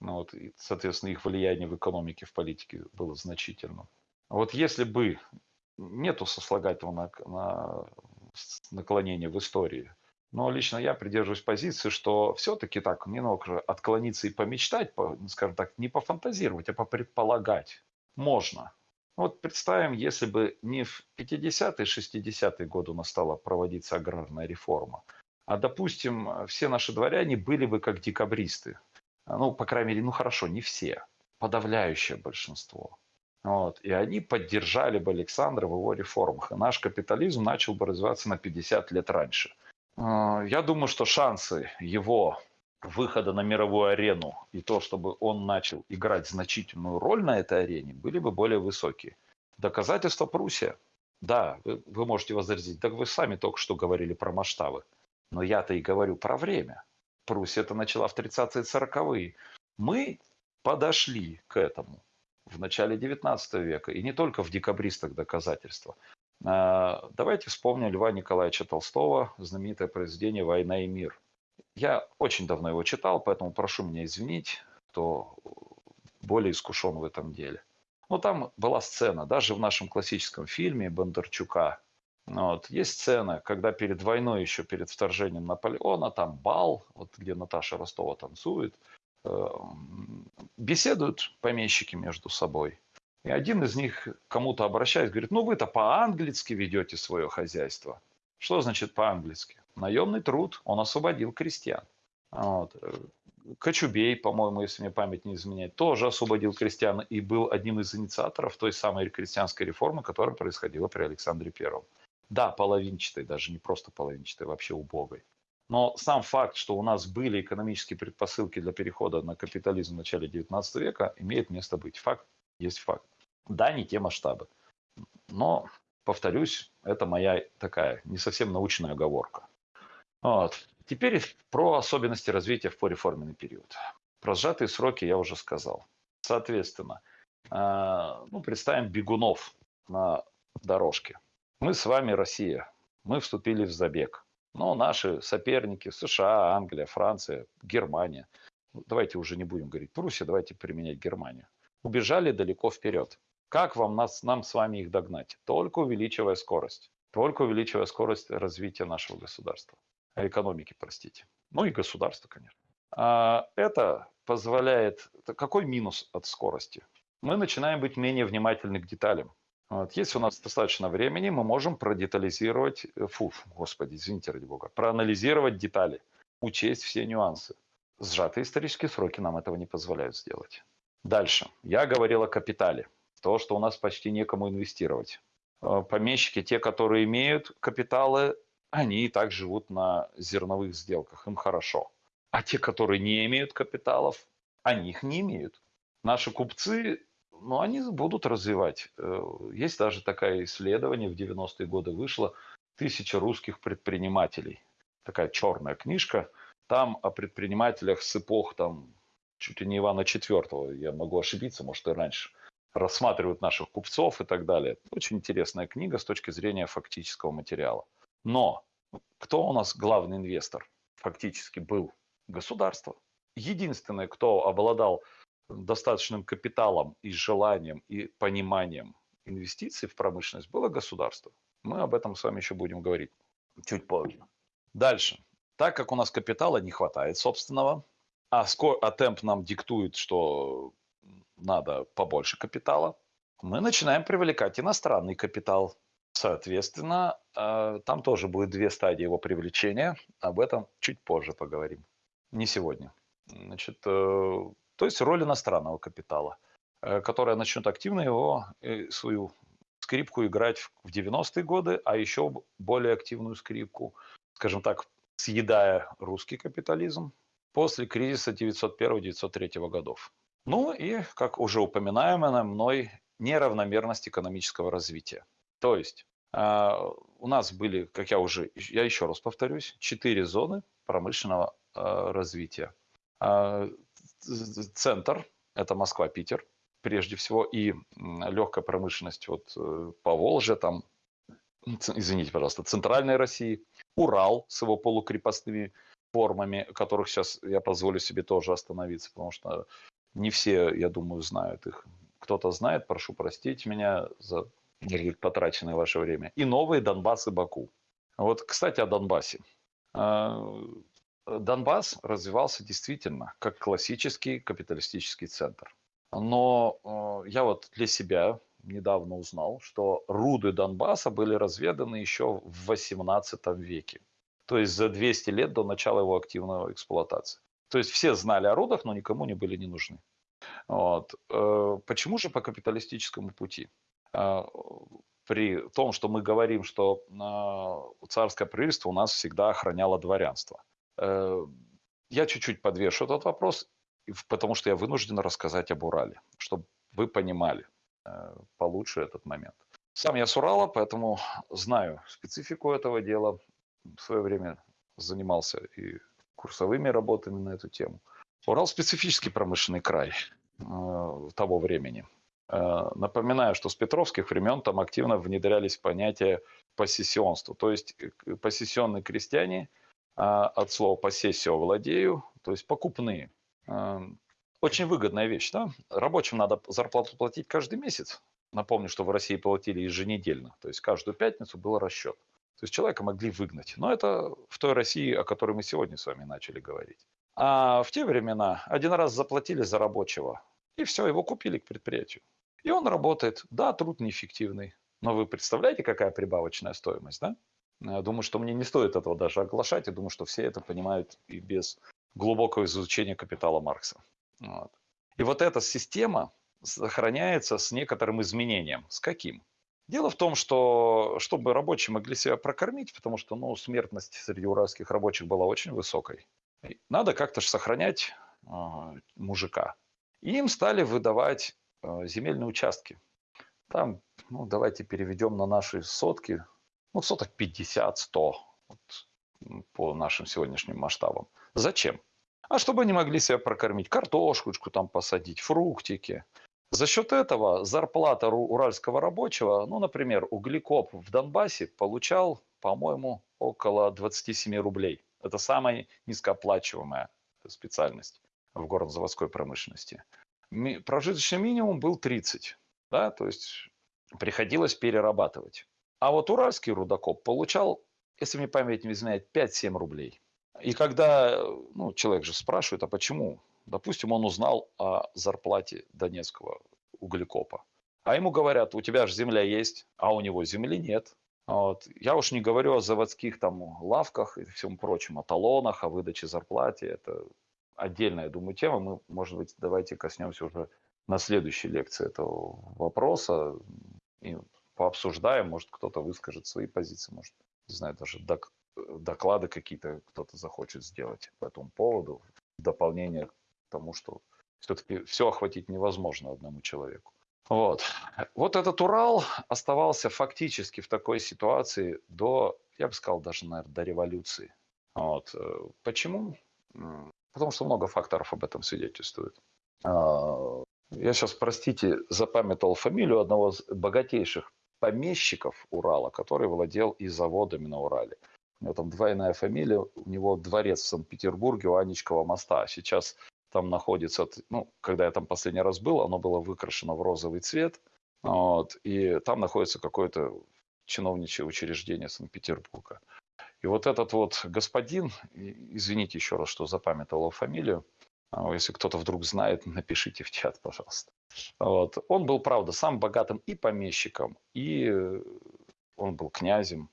Ну, вот, и, соответственно, их влияние в экономике, в политике было значительным. Вот если бы нету сослагательного на, на наклонения в истории, но лично я придерживаюсь позиции, что все-таки так немного отклониться и помечтать, по, скажем так, не пофантазировать, а попредполагать можно. Вот представим, если бы не в 50-е, 60-е годы у нас стала проводиться аграрная реформа, а, допустим, все наши дворяне были бы как декабристы. Ну, по крайней мере, ну хорошо, не все, подавляющее большинство. Вот. И они поддержали бы Александра в его реформах. И наш капитализм начал бы развиваться на 50 лет раньше. А, я думаю, что шансы его выхода на мировую арену и то, чтобы он начал играть значительную роль на этой арене, были бы более высокие. Доказательство Пруссия. Да, вы, вы можете возразить, так вы сами только что говорили про масштабы. Но я-то и говорю про время. Пруссия это начала в 30-е 40-е. Мы подошли к этому в начале 19 века, и не только в декабристах доказательства. А, давайте вспомним Льва Николаевича Толстого, знаменитое произведение «Война и мир». Я очень давно его читал, поэтому прошу меня извинить, кто более искушен в этом деле. Но там была сцена, даже в нашем классическом фильме Бондарчука, вот, есть сцена, когда перед войной, еще перед вторжением Наполеона, там бал, вот где Наташа Ростова танцует, Эм, беседуют помещики между собой. И один из них кому-то обращаясь, говорит, ну вы-то по-английски ведете свое хозяйство. Что значит по-английски? Наемный труд, он освободил крестьян. Вот. Кочубей, по-моему, если мне память не изменяет, тоже освободил крестьян и был одним из инициаторов той самой крестьянской реформы, которая происходила при Александре Первом. Да, половинчатой, даже не просто половинчатой, вообще убогой. Но сам факт, что у нас были экономические предпосылки для перехода на капитализм в начале XIX века, имеет место быть. Факт есть факт. Да, не те масштабы. Но, повторюсь, это моя такая не совсем научная оговорка. Вот. Теперь про особенности развития в пореформенный период. Про сжатые сроки я уже сказал. Соответственно, э, ну, представим бегунов на дорожке. Мы с вами Россия. Мы вступили в забег. Но наши соперники США, Англия, Франция, Германия, ну, давайте уже не будем говорить Пруссия, давайте применять Германию, убежали далеко вперед. Как вам нас, нам с вами их догнать? Только увеличивая скорость. Только увеличивая скорость развития нашего государства. Экономики, простите. Ну и государства, конечно. А это позволяет... Какой минус от скорости? Мы начинаем быть менее внимательны к деталям. Вот. Если у нас достаточно времени, мы можем продетализировать, э, фу, господи, извините, ради бога, проанализировать детали, учесть все нюансы. Сжатые исторические сроки нам этого не позволяют сделать. Дальше. Я говорил о капитале. То, что у нас почти некому инвестировать. Э, помещики, те, которые имеют капиталы, они и так живут на зерновых сделках, им хорошо. А те, которые не имеют капиталов, они их не имеют. Наши купцы но они будут развивать. Э, есть даже такое исследование, в 90-е годы вышло, «Тысяча русских предпринимателей». Такая черная книжка. Там о предпринимателях с эпох там, чуть ли не Ивана IV, я могу ошибиться, может и раньше, рассматривают наших купцов и так далее. Очень интересная книга с точки зрения фактического материала. Но кто у нас главный инвестор? Фактически был государство. Единственное, кто обладал достаточным капиталом и желанием и пониманием инвестиций в промышленность было государство. Мы об этом с вами еще будем говорить чуть позже. Дальше. Так как у нас капитала не хватает собственного, а, скор, а темп нам диктует, что надо побольше капитала, мы начинаем привлекать иностранный капитал. Соответственно, э, там тоже будет две стадии его привлечения. Об этом чуть позже поговорим. Не сегодня. Значит, э, то есть роль иностранного капитала, э, которая начнет активно его, э, свою скрипку играть в 90-е годы, а еще более активную скрипку, скажем так, съедая русский капитализм после кризиса 901-903 годов. Ну и, как уже упоминаемое мной, неравномерность экономического развития. То есть э, у нас были, как я уже, я еще раз повторюсь, четыре зоны промышленного э, развития. Э, центр, это Москва-Питер, прежде всего, и легкая промышленность вот э, по Волже, там, извините, пожалуйста, центральной России, Урал с его полукрепостными формами, которых сейчас я позволю себе тоже остановиться, потому что не все, я думаю, знают их. Кто-то знает, прошу простить меня за потраченное ваше время. И новые Донбасс и Баку. Вот, кстати, о Донбассе. А, Донбасс развивался действительно как классический капиталистический центр. Но э, я вот для себя недавно узнал, что руды Донбасса были разведаны еще в 18 веке. То есть за 200 лет до начала его активной эксплуатации. То есть все знали о рудах, но никому не были не нужны. Вот. Э, почему же по капиталистическому пути? Э, при том, что мы говорим, что царское правительство у нас всегда охраняло дворянство – Э, я чуть-чуть подвешу этот вопрос, потому что я вынужден рассказать об Урале, чтобы вы понимали э, получше этот момент. Сам я с Урала, поэтому знаю специфику этого дела. В свое время занимался и курсовыми работами на эту тему. Урал специфический промышленный край э, того времени. Э, напоминаю, что с петровских времен там активно внедрялись понятия посессионства. То есть э, посессионные крестьяне – от слова «посессио» владею, то есть покупные. А, очень выгодная вещь. Да? Рабочим надо зарплату платить каждый месяц. Напомню, что в России платили еженедельно, то есть каждую пятницу был расчет. То есть человека могли выгнать. Но это в той России, о которой мы сегодня с вами начали говорить. А в те времена один раз заплатили за рабочего, и все, его купили к предприятию. И он работает. Да, труд неэффективный. Но вы представляете, какая прибавочная стоимость, да? Я думаю, что мне не стоит этого даже оглашать. Я думаю, что все это понимают и без глубокого изучения капитала Маркса. Вот. И вот эта система сохраняется с некоторым изменением. С каким? Дело в том, что чтобы рабочие могли себя прокормить, потому что ну, смертность среди уральских рабочих была очень высокой, надо как-то же сохранять э, мужика. И им стали выдавать э, земельные участки. Там, ну, давайте переведем на наши сотки, ну, соток 50-100 вот, по нашим сегодняшним масштабам. Зачем? А чтобы они могли себя прокормить, картошечку там посадить, фруктики. За счет этого зарплата уральского рабочего, ну, например, углекоп в Донбассе получал, по-моему, около 27 рублей. Это самая низкооплачиваемая специальность в горнозаводской промышленности. Прожиточный минимум был 30, да, то есть приходилось перерабатывать. А вот уральский рудокоп получал, если мне память не изменяет, 5-7 рублей. И когда ну, человек же спрашивает, а почему? Допустим, он узнал о зарплате донецкого углекопа. А ему говорят, у тебя же земля есть, а у него земли нет. Вот. Я уж не говорю о заводских там лавках и всем прочем, о талонах, о выдаче зарплате. Это отдельная, думаю, тема. Мы, может быть, давайте коснемся уже на следующей лекции этого вопроса и пообсуждаем. Может, кто-то выскажет свои позиции, может, не знаю, даже док доклады какие-то кто-то захочет сделать по этому поводу, в дополнение к тому, что все-таки все охватить невозможно одному человеку. Вот. вот этот Урал оставался фактически в такой ситуации до, я бы сказал, даже, наверное, до революции. Вот. Э, почему? Потому что много факторов об этом свидетельствует. А, я сейчас, простите, запамятовал фамилию одного из богатейших помещиков Урала, который владел и заводами на Урале. У него там двойная фамилия, у него дворец в Санкт-Петербурге у Анечкова моста. Сейчас там находится, ну, когда я там последний раз был, оно было выкрашено в розовый цвет, вот, и там находится какое-то чиновничье учреждение Санкт-Петербурга. И вот этот вот господин, извините еще раз, что запамятовал фамилию, а, если кто-то вдруг знает, напишите в чат, пожалуйста. Вот. Он был, правда, сам богатым и помещиком, и он был князем.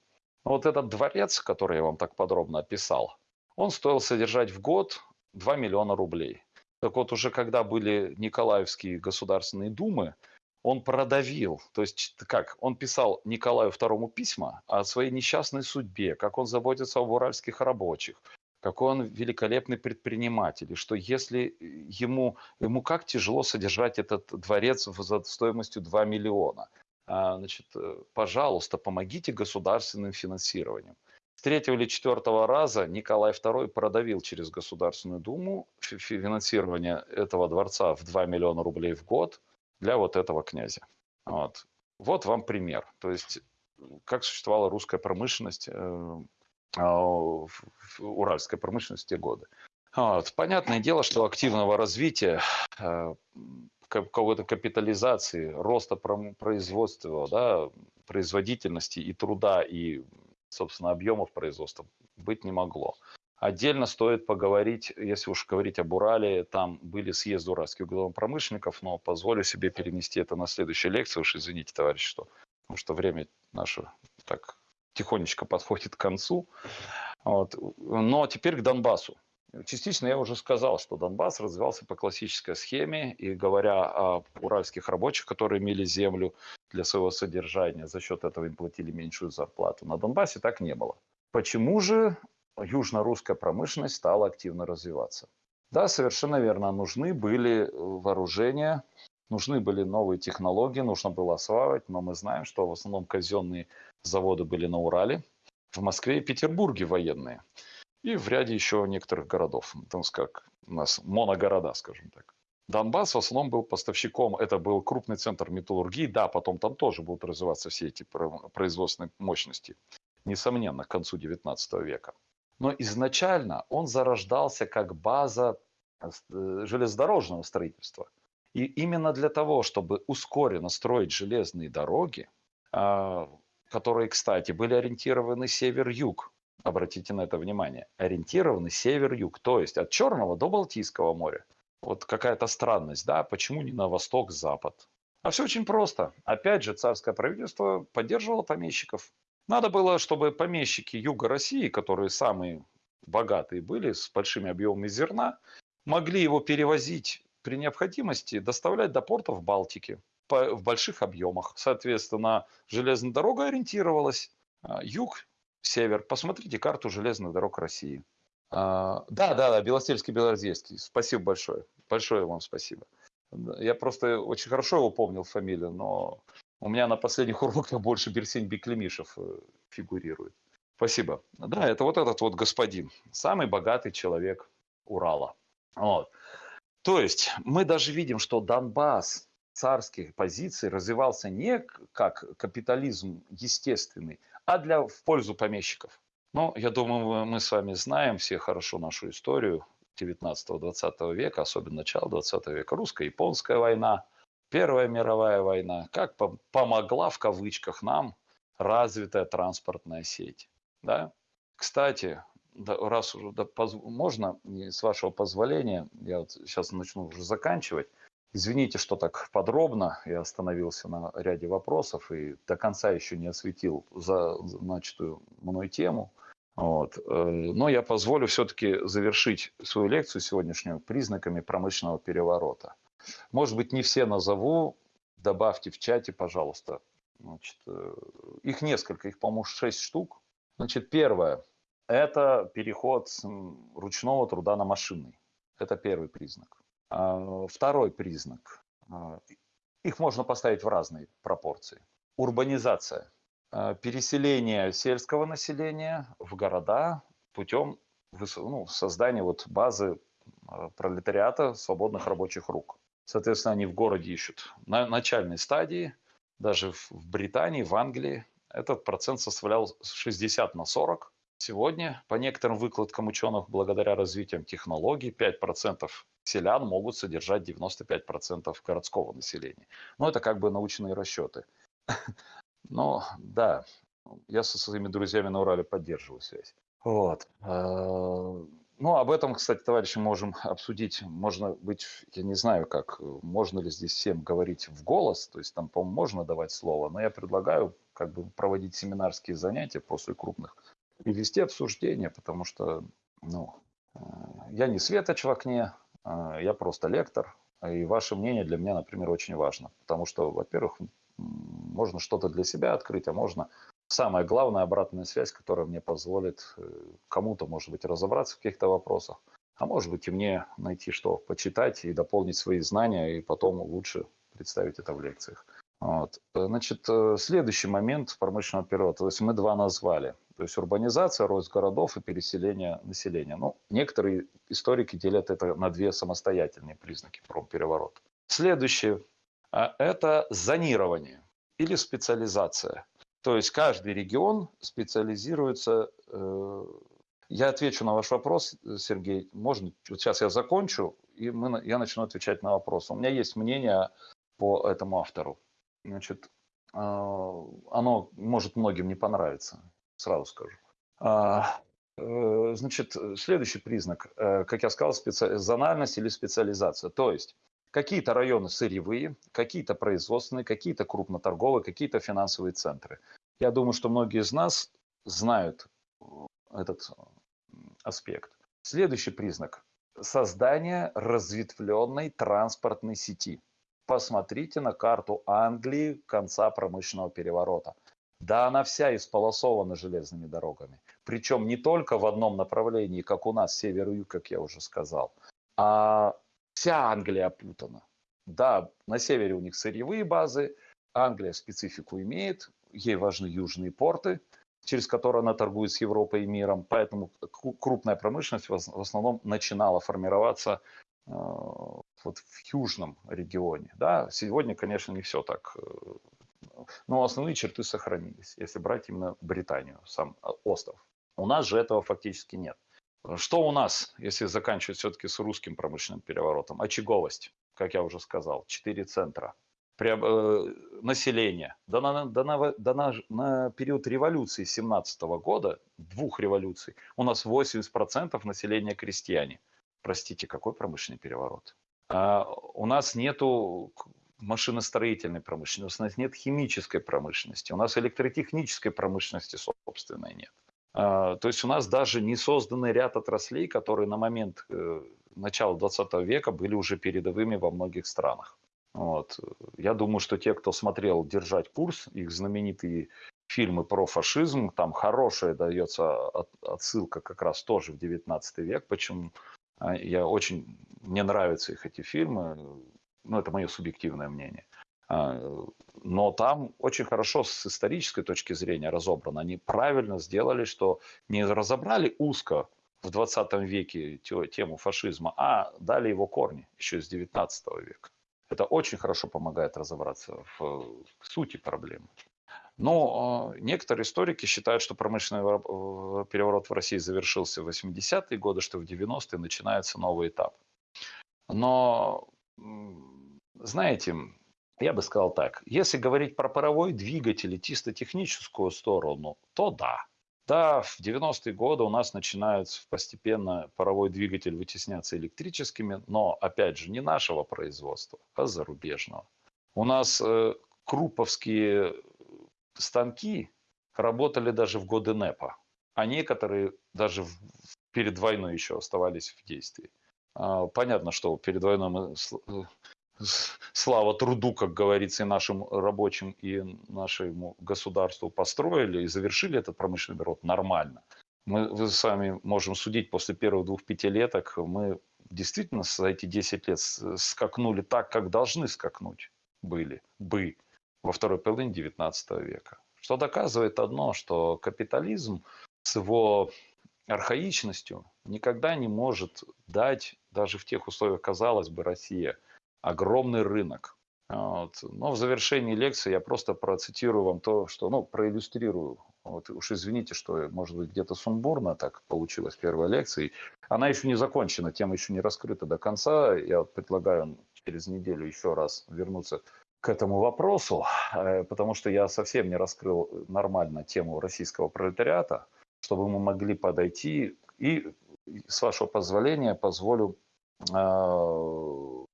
Но вот этот дворец, который я вам так подробно описал, он стоил содержать в год 2 миллиона рублей. Так вот, уже когда были Николаевские государственные думы, он продавил, то есть как, он писал Николаю II письма о своей несчастной судьбе, как он заботится об уральских рабочих, какой он великолепный предприниматель, и что если ему, ему как тяжело содержать этот дворец за стоимостью 2 миллиона. А, значит, э, пожалуйста, помогите государственным финансированием. С третьего или четвертого раза Николай II продавил через Государственную Думу финансирование этого дворца в 2 миллиона рублей в год для вот этого князя. Вот, вот вам пример. То есть, как существовала русская промышленность, а, в те годы. Вот. Понятное дело, что активного развития, э, какой-то капитализации, роста производства, да, производительности и труда, и собственно, объемов производства быть не могло. Отдельно стоит поговорить, если уж говорить об Урале, там были съезды уральских углеводопромышленников, но позволю себе перенести это на следующую лекцию, уж извините, товарищ, что, потому что время наше так тихонечко подходит к концу. Вот. Но теперь к Донбассу. Частично я уже сказал, что Донбасс развивался по классической схеме, и говоря о уральских рабочих, которые имели землю для своего содержания, за счет этого им платили меньшую зарплату. На Донбассе так не было. Почему же южно-русская промышленность стала активно развиваться? Да, совершенно верно, нужны были вооружения, нужны были новые технологии, нужно было осваивать, но мы знаем, что в основном казенные заводы были на Урале, в Москве и Петербурге военные – и в ряде еще некоторых городов. Там как у нас моногорода, скажем так. Донбасс в основном был поставщиком, это был крупный центр металлургии, да, потом там тоже будут развиваться все эти производственные мощности, несомненно, к концу 19 века. Но изначально он зарождался как база э, железнодорожного строительства. И именно для того, чтобы ускоренно строить железные дороги, а, которые, кстати, были ориентированы север-юг, обратите на это внимание, ориентированы север-юг, то есть от Черного до Балтийского моря. Вот какая-то странность, да, почему не на восток-запад? А все очень просто. Опять же, царское правительство поддерживало помещиков. Надо было, чтобы помещики Юга России, которые самые богатые были, с большими объемами зерна, могли его перевозить при необходимости, доставлять до портов Балтики в больших объемах. Соответственно, железная дорога ориентировалась а, юг, север. Посмотрите карту железных дорог России. А, да, да, да, Белостельский, Белорзейский. Спасибо большое. Большое вам спасибо. Я просто очень хорошо его помнил фамилию, но у меня на последних уроках больше Берсень Беклемишев э, фигурирует. Спасибо. Да, это вот этот вот господин, самый богатый человек Урала. Вот. То есть мы даже видим, что Донбасс царских позиций развивался не как капитализм естественный, а для, в пользу помещиков. Ну, я думаю, мы с вами знаем все хорошо нашу историю 19-20 века, особенно начала 20 века. Русско-японская война, Первая мировая война, как помогла в кавычках нам развитая транспортная сеть. Да? Кстати, раз уже да, можно, с вашего позволения, я вот сейчас начну уже заканчивать. Извините, что так подробно я остановился на ряде вопросов и до конца еще не осветил за начатую мной тему. Вот. Э, но я позволю все-таки завершить свою лекцию сегодняшнюю признаками промышленного переворота. Может быть, не все назову, добавьте в чате, пожалуйста. Значит, э, их несколько, их, по-моему, шесть штук. Значит, первое – это переход ручного труда на машинный. Это первый признак. А, второй признак. А, их можно поставить в разные пропорции. Урбанизация. А, переселение сельского населения в города путем ну, создания вот базы пролетариата свободных рабочих рук. Соответственно, они в городе ищут. На начальной стадии, даже в Британии, в Англии, этот процент составлял 60 на 40. Сегодня, по некоторым выкладкам ученых, благодаря развитиям технологий, 5% селян могут содержать 95% городского населения. Ну, это как бы научные расчеты. Но да, я со своими друзьями на Урале поддерживаю связь. Вот. А, ну, об этом, кстати, товарищи, можем обсудить. Можно быть, я не знаю, как, можно ли здесь всем говорить в голос, то есть там, по-моему, можно давать слово, но я предлагаю как бы проводить семинарские занятия после крупных и вести обсуждения, потому что, ну, э, я не светоч в окне, а, я просто лектор, и ваше мнение для меня, например, очень важно, потому что, во-первых, можно что-то для себя открыть, а можно самая главная обратная связь, которая мне позволит э, кому-то, может быть, разобраться в каких-то вопросах, а может быть и мне найти что почитать и дополнить свои знания, и потом лучше представить это в лекциях. Вот. Значит, э, следующий момент промышленного перевода, то есть мы два назвали. То есть урбанизация, рост городов и переселение населения. Ну, некоторые историки делят это на две самостоятельные признаки промпереворота. Следующее а, – это зонирование или специализация. То есть каждый регион специализируется. Э, я отвечу на ваш вопрос, Сергей. Можно? Вот сейчас я закончу, и мы, я начну отвечать на вопросы. У меня есть мнение по этому автору. Значит, а, оно может многим не понравиться сразу скажу. А, э, значит, следующий признак, э, как я сказал, специализованность или специализация. То есть какие-то районы сырьевые, какие-то производственные, какие-то крупноторговые, какие-то финансовые центры. Я думаю, что многие из нас знают этот аспект. Следующий признак – создание разветвленной транспортной сети. Посмотрите на карту Англии конца промышленного переворота – да она вся исполосована железными дорогами. Причем не только в одном направлении, как у нас, север и юг, как я уже сказал, а вся Англия опутана. Да, на севере у них сырьевые базы, Англия специфику имеет, ей важны южные порты, через которые она торгует с Европой и миром, поэтому крупная промышленность в основном начинала формироваться э, вот в южном регионе. Да, сегодня, конечно, не все так э, но основные черты сохранились, если брать именно Британию, сам а, остров. У нас же этого фактически нет. Что у нас, если заканчивать все-таки с русским промышленным переворотом? Очаговость, как я уже сказал, четыре центра. При, э, население. Да, на, да, на, да на, на период революции 17 года, двух революций, у нас 80% населения крестьяне. Простите, какой промышленный переворот? А, у нас нету машиностроительной промышленности, у нас нет химической промышленности, у нас электротехнической промышленности собственной нет. А, то есть у нас даже не созданный ряд отраслей, которые на момент э, начала 20 века были уже передовыми во многих странах. Вот. Я думаю, что те, кто смотрел «Держать курс», их знаменитые фильмы про фашизм, там хорошая дается отсылка как раз тоже в 19 век, почему а, я очень, мне нравятся их эти фильмы, ну это мое субъективное мнение. А, но там очень хорошо с исторической точки зрения разобрано. Они правильно сделали, что не разобрали узко в 20 веке тему фашизма, а дали его корни еще с 19 века. Это очень хорошо помогает разобраться в сути проблемы. Но э, некоторые историки считают, что промышленный переворот в России завершился в 80-е годы, что в 90-е начинается новый этап. Но, знаете, я бы сказал так, если говорить про паровой двигатель и чисто техническую сторону, то да. Да, в 90-е годы у нас начинается постепенно паровой двигатель вытесняться электрическими, но, опять же, не нашего производства, а зарубежного. У нас э, круповские станки работали даже в годы НЭПа, а некоторые даже в, перед войной еще оставались в действии. А, понятно, что перед войной мы э, слава труду, как говорится, и нашим рабочим, и нашему государству построили и завершили этот промышленный период нормально. Мы вы с вами можем судить после первых двух пятилеток, мы действительно за эти 10 лет скакнули так, как должны скакнуть были бы во второй половине XIX века. Что доказывает одно, что капитализм с его архаичностью никогда не может дать, даже в тех условиях, казалось бы, Россия, огромный рынок. Вот. Но в завершении лекции я просто процитирую вам то, что, ну, проиллюстрирую. Вот уж извините, что, может быть, где-то сумбурно так получилось первая лекция. Она еще не закончена, тема еще не раскрыта до конца. Я вот предлагаю через неделю еще раз вернуться к этому вопросу, э, потому что я совсем не раскрыл нормально тему российского пролетариата, чтобы мы могли подойти и, с вашего позволения, позволю э,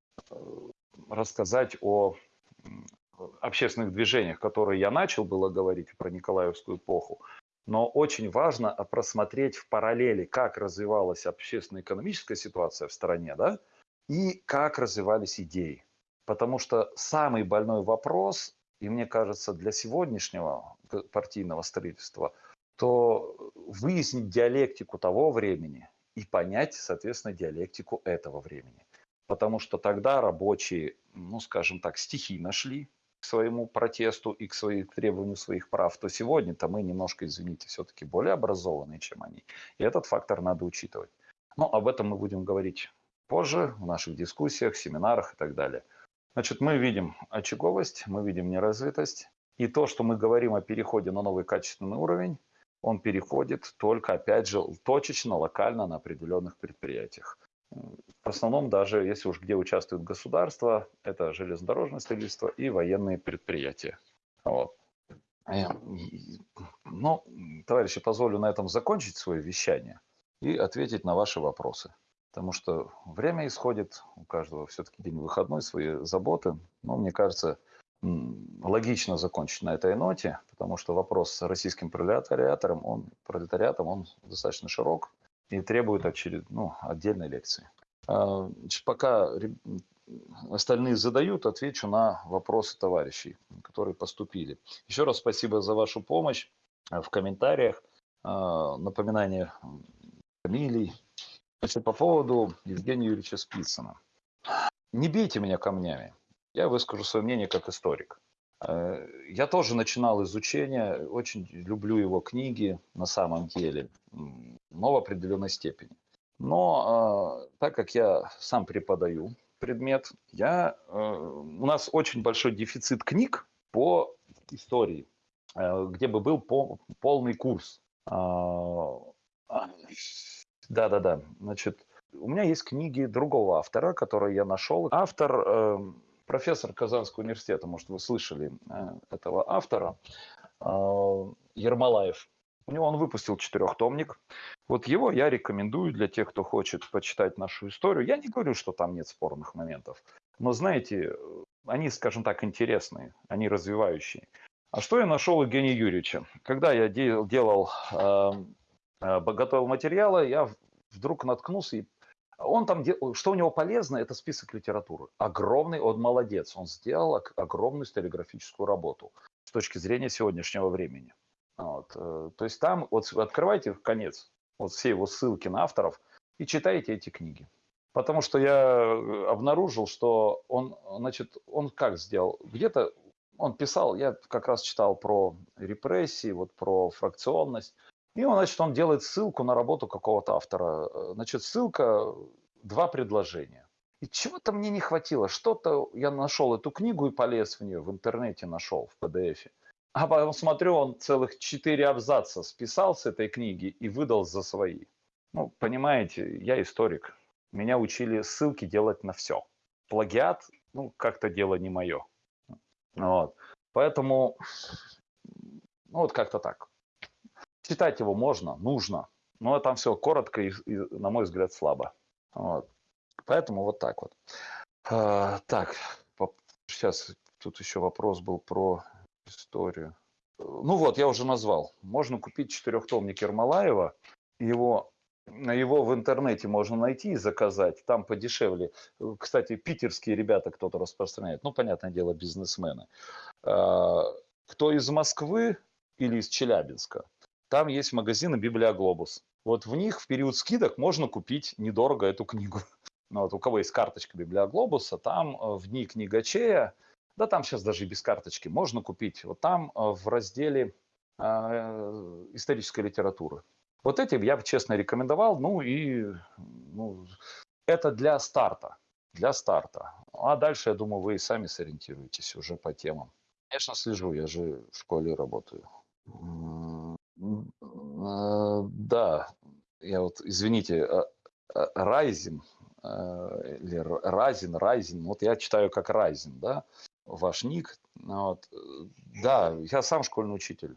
рассказать о общественных движениях, которые я начал было говорить про Николаевскую эпоху, но очень важно просмотреть в параллели, как развивалась общественно-экономическая ситуация в стране, да, и как развивались идеи. Потому что самый больной вопрос, и мне кажется, для сегодняшнего партийного строительства, то выяснить диалектику того времени и понять, соответственно, диалектику этого времени. Потому что тогда рабочие, ну, скажем так, стихийно шли к своему протесту и к, своим, к требованию своих прав, то сегодня-то мы немножко, извините, все-таки более образованные, чем они. И этот фактор надо учитывать. Но об этом мы будем говорить позже в наших дискуссиях, семинарах и так далее. Значит, мы видим очаговость, мы видим неразвитость. И то, что мы говорим о переходе на новый качественный уровень, он переходит только, опять же, точечно, локально на определенных предприятиях. В основном даже, если уж где участвует государство, это железнодорожное строительство и военные предприятия. Вот. Э, ну, товарищи, позволю на этом закончить свое вещание и ответить на ваши вопросы потому что время исходит, у каждого все-таки день выходной, свои заботы. Но мне кажется, логично закончить на этой ноте, потому что вопрос с российским пролетариатором, он, пролетариатом, он достаточно широк и требует очеред... ну, отдельной лекции. А, пока остальные задают, отвечу на вопросы товарищей, которые поступили. Еще раз спасибо за вашу помощь в комментариях, а, напоминание фамилий, Значит, по поводу Евгения Юрьевича Спицына. Не бейте меня камнями. Я выскажу свое мнение как историк. Э, я тоже начинал изучение, очень люблю его книги на самом деле, но в определенной степени. Но э, так как я сам преподаю предмет, я, э, у нас очень большой дефицит книг по истории, где бы был полный курс. А, да-да-да. Значит, у меня есть книги другого автора, которые я нашел. Автор, э, профессор Казанского университета, может, вы слышали э, этого автора, э, Ермолаев. У него он выпустил четырехтомник. Вот его я рекомендую для тех, кто хочет почитать нашу историю. Я не говорю, что там нет спорных моментов. Но знаете, они, скажем так, интересные, они развивающие. А что я нашел у Евгения Юрьевича? Когда я делал, э, э, готовил материалы, я вдруг наткнулся, и он там, что у него полезно, это список литературы. Огромный, он молодец, он сделал огромную стереографическую работу с точки зрения сегодняшнего времени. Вот. Э, то есть там, вот открывайте конец, вот все его ссылки на авторов и читайте эти книги. Потому что я обнаружил, что он, значит, он как сделал? Где-то он писал, я как раз читал про репрессии, вот про фракционность. И он, значит, он делает ссылку на работу какого-то автора. Значит, ссылка, два предложения. И чего-то мне не хватило. Что-то я нашел эту книгу и полез в нее, в интернете нашел, в PDF. А потом смотрю, он целых четыре абзаца списал с этой книги и выдал за свои. Ну, понимаете, я историк. Меня учили ссылки делать на все. Плагиат, ну, как-то дело не мое. Вот. Поэтому, ну вот как-то так. Читать его можно, нужно, но там все коротко и, и на мой взгляд, слабо. Вот. Поэтому вот так вот. А, так, сейчас тут еще вопрос был про историю. Ну вот, я уже назвал. Можно купить четырехтомник Ермолаева. Его его в интернете можно найти и заказать, там подешевле. Кстати, питерские ребята кто-то распространяет, ну, понятное дело, бизнесмены. А, кто из Москвы или из Челябинска, там есть магазины Библиоглобус. Вот в них в период скидок можно купить недорого эту книгу. Ну, вот у кого есть карточка Библиоглобуса, там э, в дни книгачея, да там сейчас даже и без карточки, можно купить. Вот там э, в разделе э, исторической литературы вот эти я бы честно рекомендовал. Ну и ну, это для старта. Для старта. А дальше, я думаю, вы и сами сориентируетесь уже по темам. Конечно, слежу, я же в школе работаю. Э, да, я вот, извините, Райзин, э, э, или Райзин, Райзин, вот я читаю как Райзин, да, ваш ник. Вот. Да, я сам школьный учитель.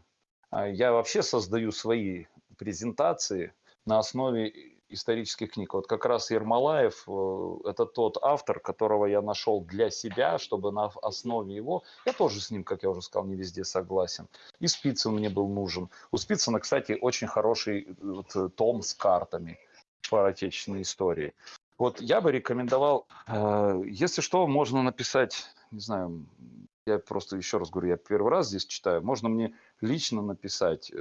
А я вообще создаю свои презентации на основе исторических книг. Вот как раз Ермолаев э, – это тот автор, которого я нашел для себя, чтобы на основе его, я тоже с ним, как я уже сказал, не везде согласен. И Спицын мне был нужен. У Спицына, кстати, очень хороший вот, э, том с картами по отечественной истории. Вот я бы рекомендовал, э, если что, можно написать, не знаю, я просто еще раз говорю, я первый раз здесь читаю, можно мне лично написать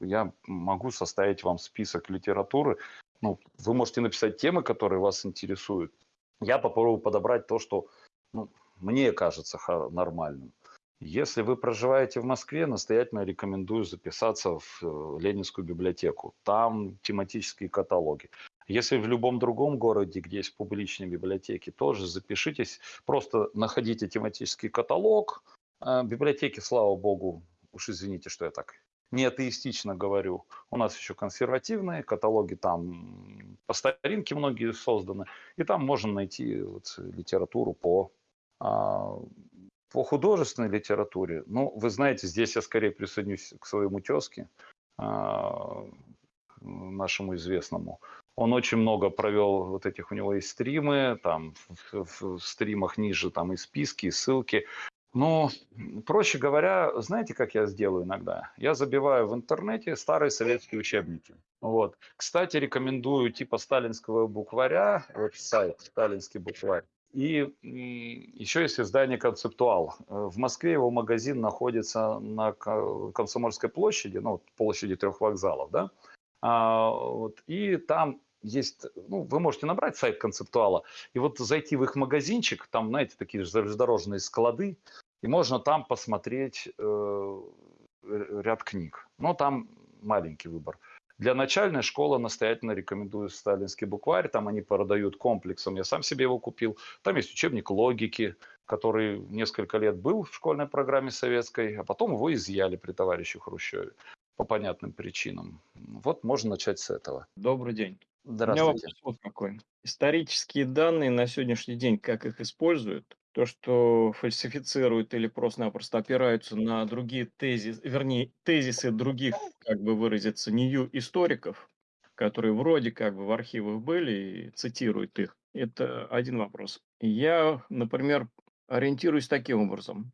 я могу составить вам список литературы. Ну, вы можете написать темы, которые вас интересуют. Я попробую подобрать то, что ну, мне кажется нормальным. Если вы проживаете в Москве, настоятельно рекомендую записаться в э, Ленинскую библиотеку. Там тематические каталоги. Если в любом другом городе, где есть публичные библиотеки, тоже запишитесь. Просто находите тематический каталог. А библиотеки, слава богу, уж извините, что я так не атеистично говорю. У нас еще консервативные каталоги, там по старинке многие созданы, и там можно найти вот литературу по, а, по художественной литературе. Ну, вы знаете, здесь я скорее присоединюсь к своему тезке, а, нашему известному. Он очень много провел вот этих, у него есть стримы, там в, в, в стримах ниже там и списки, и ссылки. Ну, проще говоря, знаете, как я сделаю иногда? Я забиваю в интернете старые советские учебники. Вот. Кстати, рекомендую типа сталинского букваря, вот сайт «Сталинский букварь». И еще есть издание «Концептуал». В Москве его магазин находится на Комсомольской площади, ну, площади трех вокзалов, да? А, вот, и там есть, ну, вы можете набрать сайт концептуала и вот зайти в их магазинчик, там, знаете, такие железнодорожные склады, и можно там посмотреть э, ряд книг. Но там маленький выбор. Для начальной школы настоятельно рекомендую сталинский букварь. Там они продают комплексом. Я сам себе его купил. Там есть учебник логики, который несколько лет был в школьной программе советской, а потом его изъяли при товарище Хрущеве по понятным причинам. Вот можно начать с этого. Добрый день. Здравствуйте. У меня вопрос вот какой. Исторические данные на сегодняшний день, как их используют? то, что фальсифицируют или просто-напросто опираются на другие тезисы, вернее, тезисы других, как бы выразиться, нью историков, которые вроде как бы в архивах были и цитируют их. Это один вопрос. Я, например, Ориентируюсь таким образом.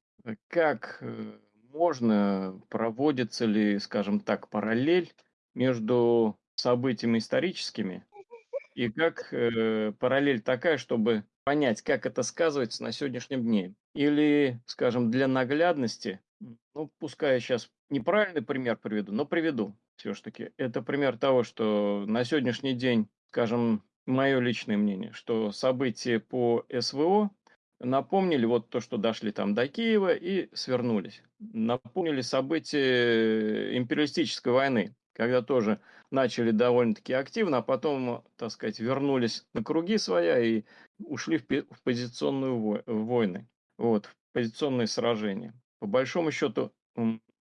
Как, э, можно, проводится ли, скажем так, параллель между событиями историческими, и как, э, параллель такая, чтобы понять, как это сказывается на сегодняшнем дне? Или, скажем, для наглядности, ну, пускай я сейчас неправильный пример приведу, но приведу все ж таки. Это пример того, что на сегодняшний день, скажем, мое личное мнение, что события по СВО напомнили вот то, что дошли там до Киева и свернулись. Напомнили события империалистической войны, когда тоже начали довольно-таки активно, а потом, так сказать, вернулись на круги своя и ушли в, позиционную вой, войны, вот, в позиционные сражения. По большому счету,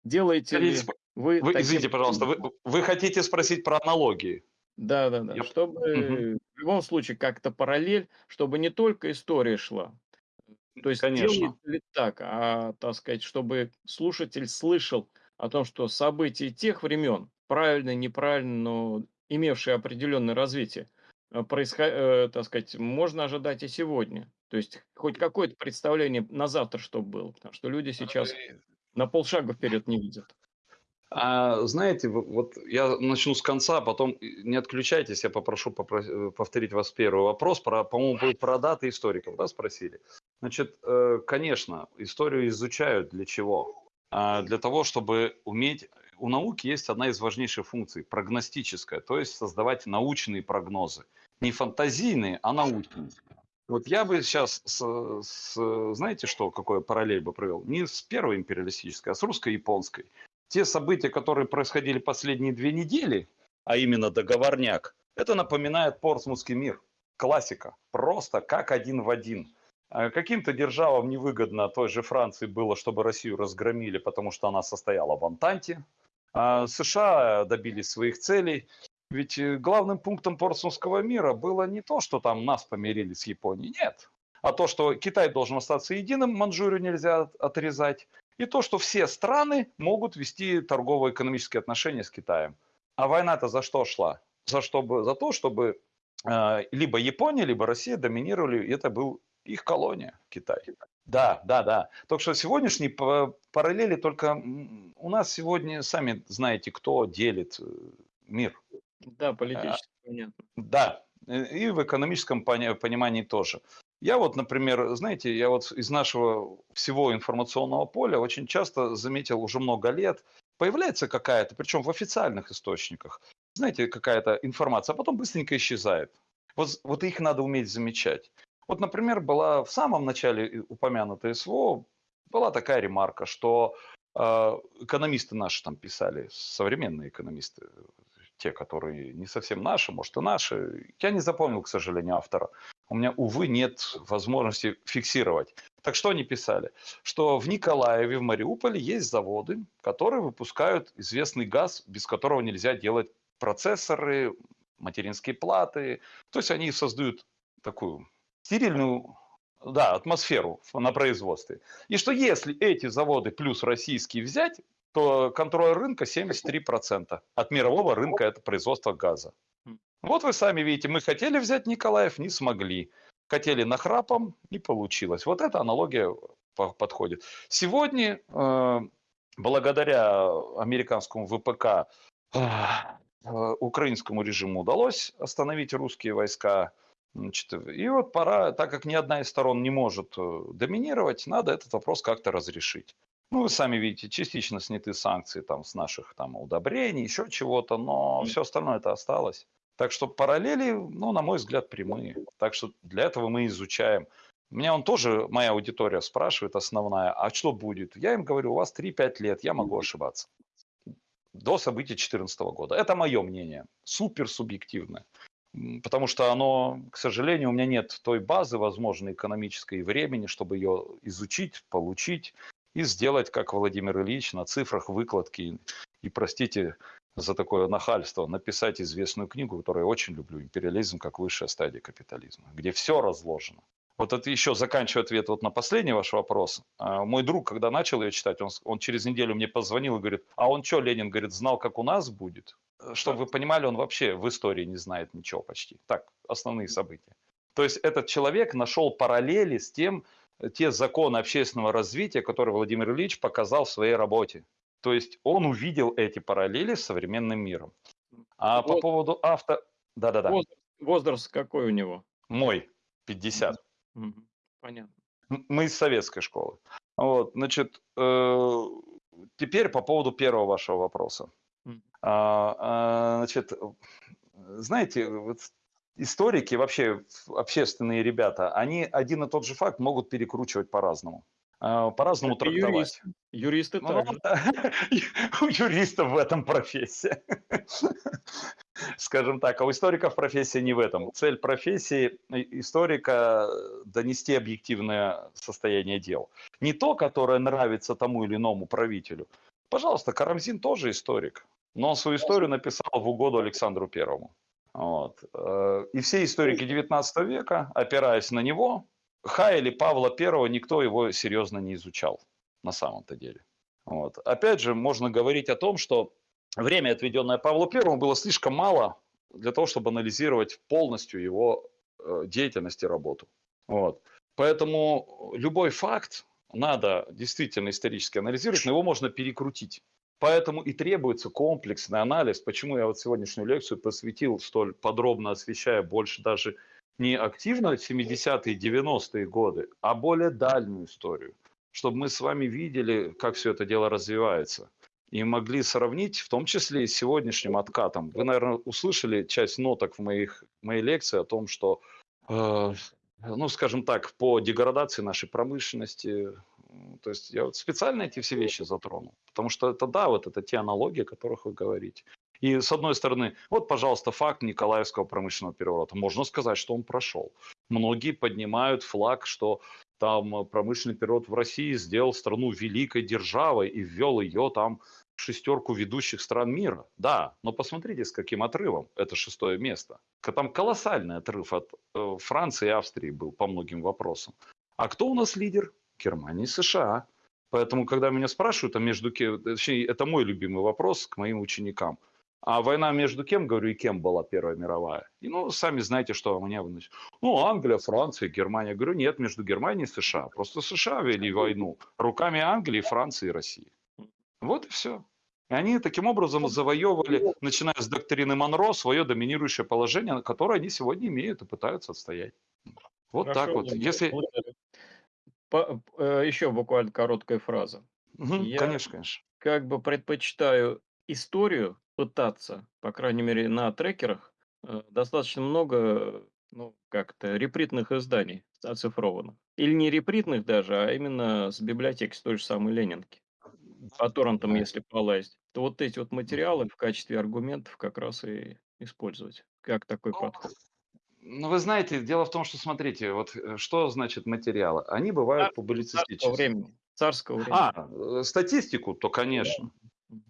делаете ли вы... вы извините, пожалуйста, вы, вы хотите спросить про аналогии? Да, да, да. Я... Чтобы угу. в любом случае как-то параллель, чтобы не только история шла, то есть Конечно. ли так, а, так сказать, чтобы слушатель слышал о том, что события тех времен, правильно, неправильно, но имевшие определенное развитие, э, происход... э, так сказать, можно ожидать и сегодня. То есть хоть какое-то представление на завтра, чтобы было. Потому что люди сейчас на полшага вперед не видят. А, знаете, вот я начну с конца, а потом не отключайтесь, я попрошу попро- повторить вас первый вопрос. Про, по-моему, был про даты историков, да, спросили? Значит, э, конечно, историю изучают для чего? А, для того, чтобы уметь... У науки есть одна из важнейших функций – прогностическая, то есть создавать научные прогнозы. Не фантазийные, а научные. Вот я бы сейчас, с, с, знаете что, какой параллель бы провел? Не с первой империалистической, а с русско-японской. Те события, которые происходили последние две недели, а именно договорняк, это напоминает Портсмутский мир. Классика. Просто как один в один. А каким-то державам невыгодно той же Франции было, чтобы Россию разгромили, потому что она состояла в Антанте. А США добились своих целей. Ведь э, главным пунктом Портсмутского мира было не то, что там нас помирили с Японией, нет. А то, что Китай должен остаться единым, Манчжурию нельзя отрезать. И то, что все страны могут вести торгово-экономические отношения с Китаем. А война-то за что шла? За, чтобы, за то, чтобы э, либо Япония, либо Россия доминировали, и это был их колония, Китай. Да, да, да. Только что сегодняшние параллели только у нас сегодня, сами знаете, кто делит э, мир. Да, политически а, понятно. Да, и в экономическом понимании тоже. Я вот, например, знаете, я вот из нашего всего информационного поля очень часто заметил уже много лет, появляется какая-то, причем в официальных источниках, знаете, какая-то информация, а потом быстренько исчезает. Вот, вот их надо уметь замечать. Вот, например, была в самом начале упомянутая СВО, была такая ремарка, что э, экономисты наши там писали, современные экономисты, те, которые не совсем наши, может и наши, я не запомнил, к сожалению, автора, у меня, увы, нет возможности фиксировать. Так что они писали? Что в Николаеве, в Мариуполе есть заводы, которые выпускают известный газ, без которого нельзя делать процессоры, материнские платы. То есть они создают такую стерильную да, атмосферу на производстве. И что если эти заводы плюс российские взять, то контроль рынка 73%. От мирового рынка это производство газа. Вот вы сами видите, мы хотели взять Николаев, не смогли. Хотели нахрапом, не получилось. Вот эта аналогия подходит. Сегодня, э, благодаря американскому ВПК, э, украинскому режиму удалось остановить русские войска. Значит, и вот пора, так как ни одна из сторон не может э, доминировать, надо этот вопрос как-то разрешить. Ну, вы сами видите, частично сняты санкции там, с наших там, удобрений, еще чего-то, но все остальное это осталось. Так что параллели, ну, на мой взгляд, прямые. Так что для этого мы изучаем. Меня он тоже, моя аудитория спрашивает основная, а что будет? Я им говорю, у вас 3-5 лет, я могу ошибаться. До событий 2014 года. Это мое мнение, супер субъективное. Потому что оно, к сожалению, у меня нет той базы, возможно, экономической и времени, чтобы ее изучить, получить и сделать, как Владимир Ильич, на цифрах выкладки. И, простите, за такое нахальство написать известную книгу, которую я очень люблю, «Империализм как высшая стадия капитализма», где все разложено. Вот это еще заканчиваю ответ вот на последний ваш вопрос. А, мой друг, когда начал ее читать, он, он через неделю мне позвонил и говорит, а он что, Ленин, говорит, знал, как у нас будет? Чтобы вы понимали, он вообще в истории не знает ничего почти. Так, основные события. То есть этот человек нашел параллели с тем, те законы общественного развития, которые Владимир Ильич показал в своей работе. То есть он увидел эти параллели с современным миром. А вот. по поводу авто... Да-да-да. Возраст, возраст какой у него? Мой, 50. Понятно. Мы из советской школы. Вот, значит, э, теперь по поводу первого вашего вопроса. А, а, значит, знаете, вот историки, вообще общественные ребята, они один и тот же факт могут перекручивать по-разному. А, по-разному трактовать. Юристы, юристы ну, также. У юристов в этом профессия. Скажем так, а у историков профессия не в этом. Цель профессии историка – донести объективное состояние дел. Не то, которое нравится тому или иному правителю. Пожалуйста, Карамзин тоже историк, но он свою историю написал в угоду Александру Первому. Вот. Э, и все историки XIX века, опираясь на него, Ха или Павла I, никто его серьезно не изучал на самом-то деле. Вот. Опять же, можно говорить о том, что время, отведенное Павлу I, было слишком мало для того, чтобы анализировать полностью его э, деятельность и работу. Вот. Поэтому любой факт надо действительно исторически анализировать, но его можно перекрутить. Поэтому и требуется комплексный анализ. Почему я вот сегодняшнюю лекцию посвятил столь подробно, освещая больше даже не активно 70-е, 90-е годы, а более дальнюю историю, чтобы мы с вами видели, как все это дело развивается. И могли сравнить, в том числе и с сегодняшним откатом. Вы, наверное, услышали часть ноток в моих, моей лекции о том, что, э, ну, скажем так, по деградации нашей промышленности, то есть я вот специально эти все вещи затронул, потому что это, да, вот это те аналогии, о которых вы говорите. И с одной стороны, вот, пожалуйста, факт Николаевского промышленного переворота. Можно сказать, что он прошел. Многие поднимают флаг, что там промышленный переворот в России сделал страну великой державой и ввел ее там в шестерку ведущих стран мира. Да, но посмотрите, с каким отрывом это шестое место. Там колоссальный отрыв от э, Франции и Австрии был по многим вопросам. А кто у нас лидер? Германия и США. Поэтому, когда меня спрашивают, а между кем, точнее, это мой любимый вопрос к моим ученикам – а война между кем, говорю, и кем была Первая мировая? И, ну, сами знаете, что у меня выносит. Ну, Англия, Франция, Германия. Говорю, нет, между Германией и США. Просто США вели войну руками Англии, Франции и России. Вот и все. И они таким образом завоевывали, начиная с доктрины Монро, свое доминирующее положение, которое они сегодня имеют и пытаются отстоять. Вот Хорошо, так вот. Если... По, э, еще буквально короткая фраза. Угу, Я конечно, конечно. Как бы предпочитаю историю пытаться, по крайней мере, на трекерах, э, достаточно много, ну, как-то репритных изданий оцифрованных. Или не репритных даже, а именно с библиотеки, с той же самой Ленинки. По торрентам, если полазить. То вот эти вот материалы в качестве аргументов как раз и использовать. Как такой ну, подход? Ну, вы знаете, дело в том, что, смотрите, вот э, что значит материалы? Они бывают публицистические. Царского времени. Царского времени. А, э, статистику, то, конечно.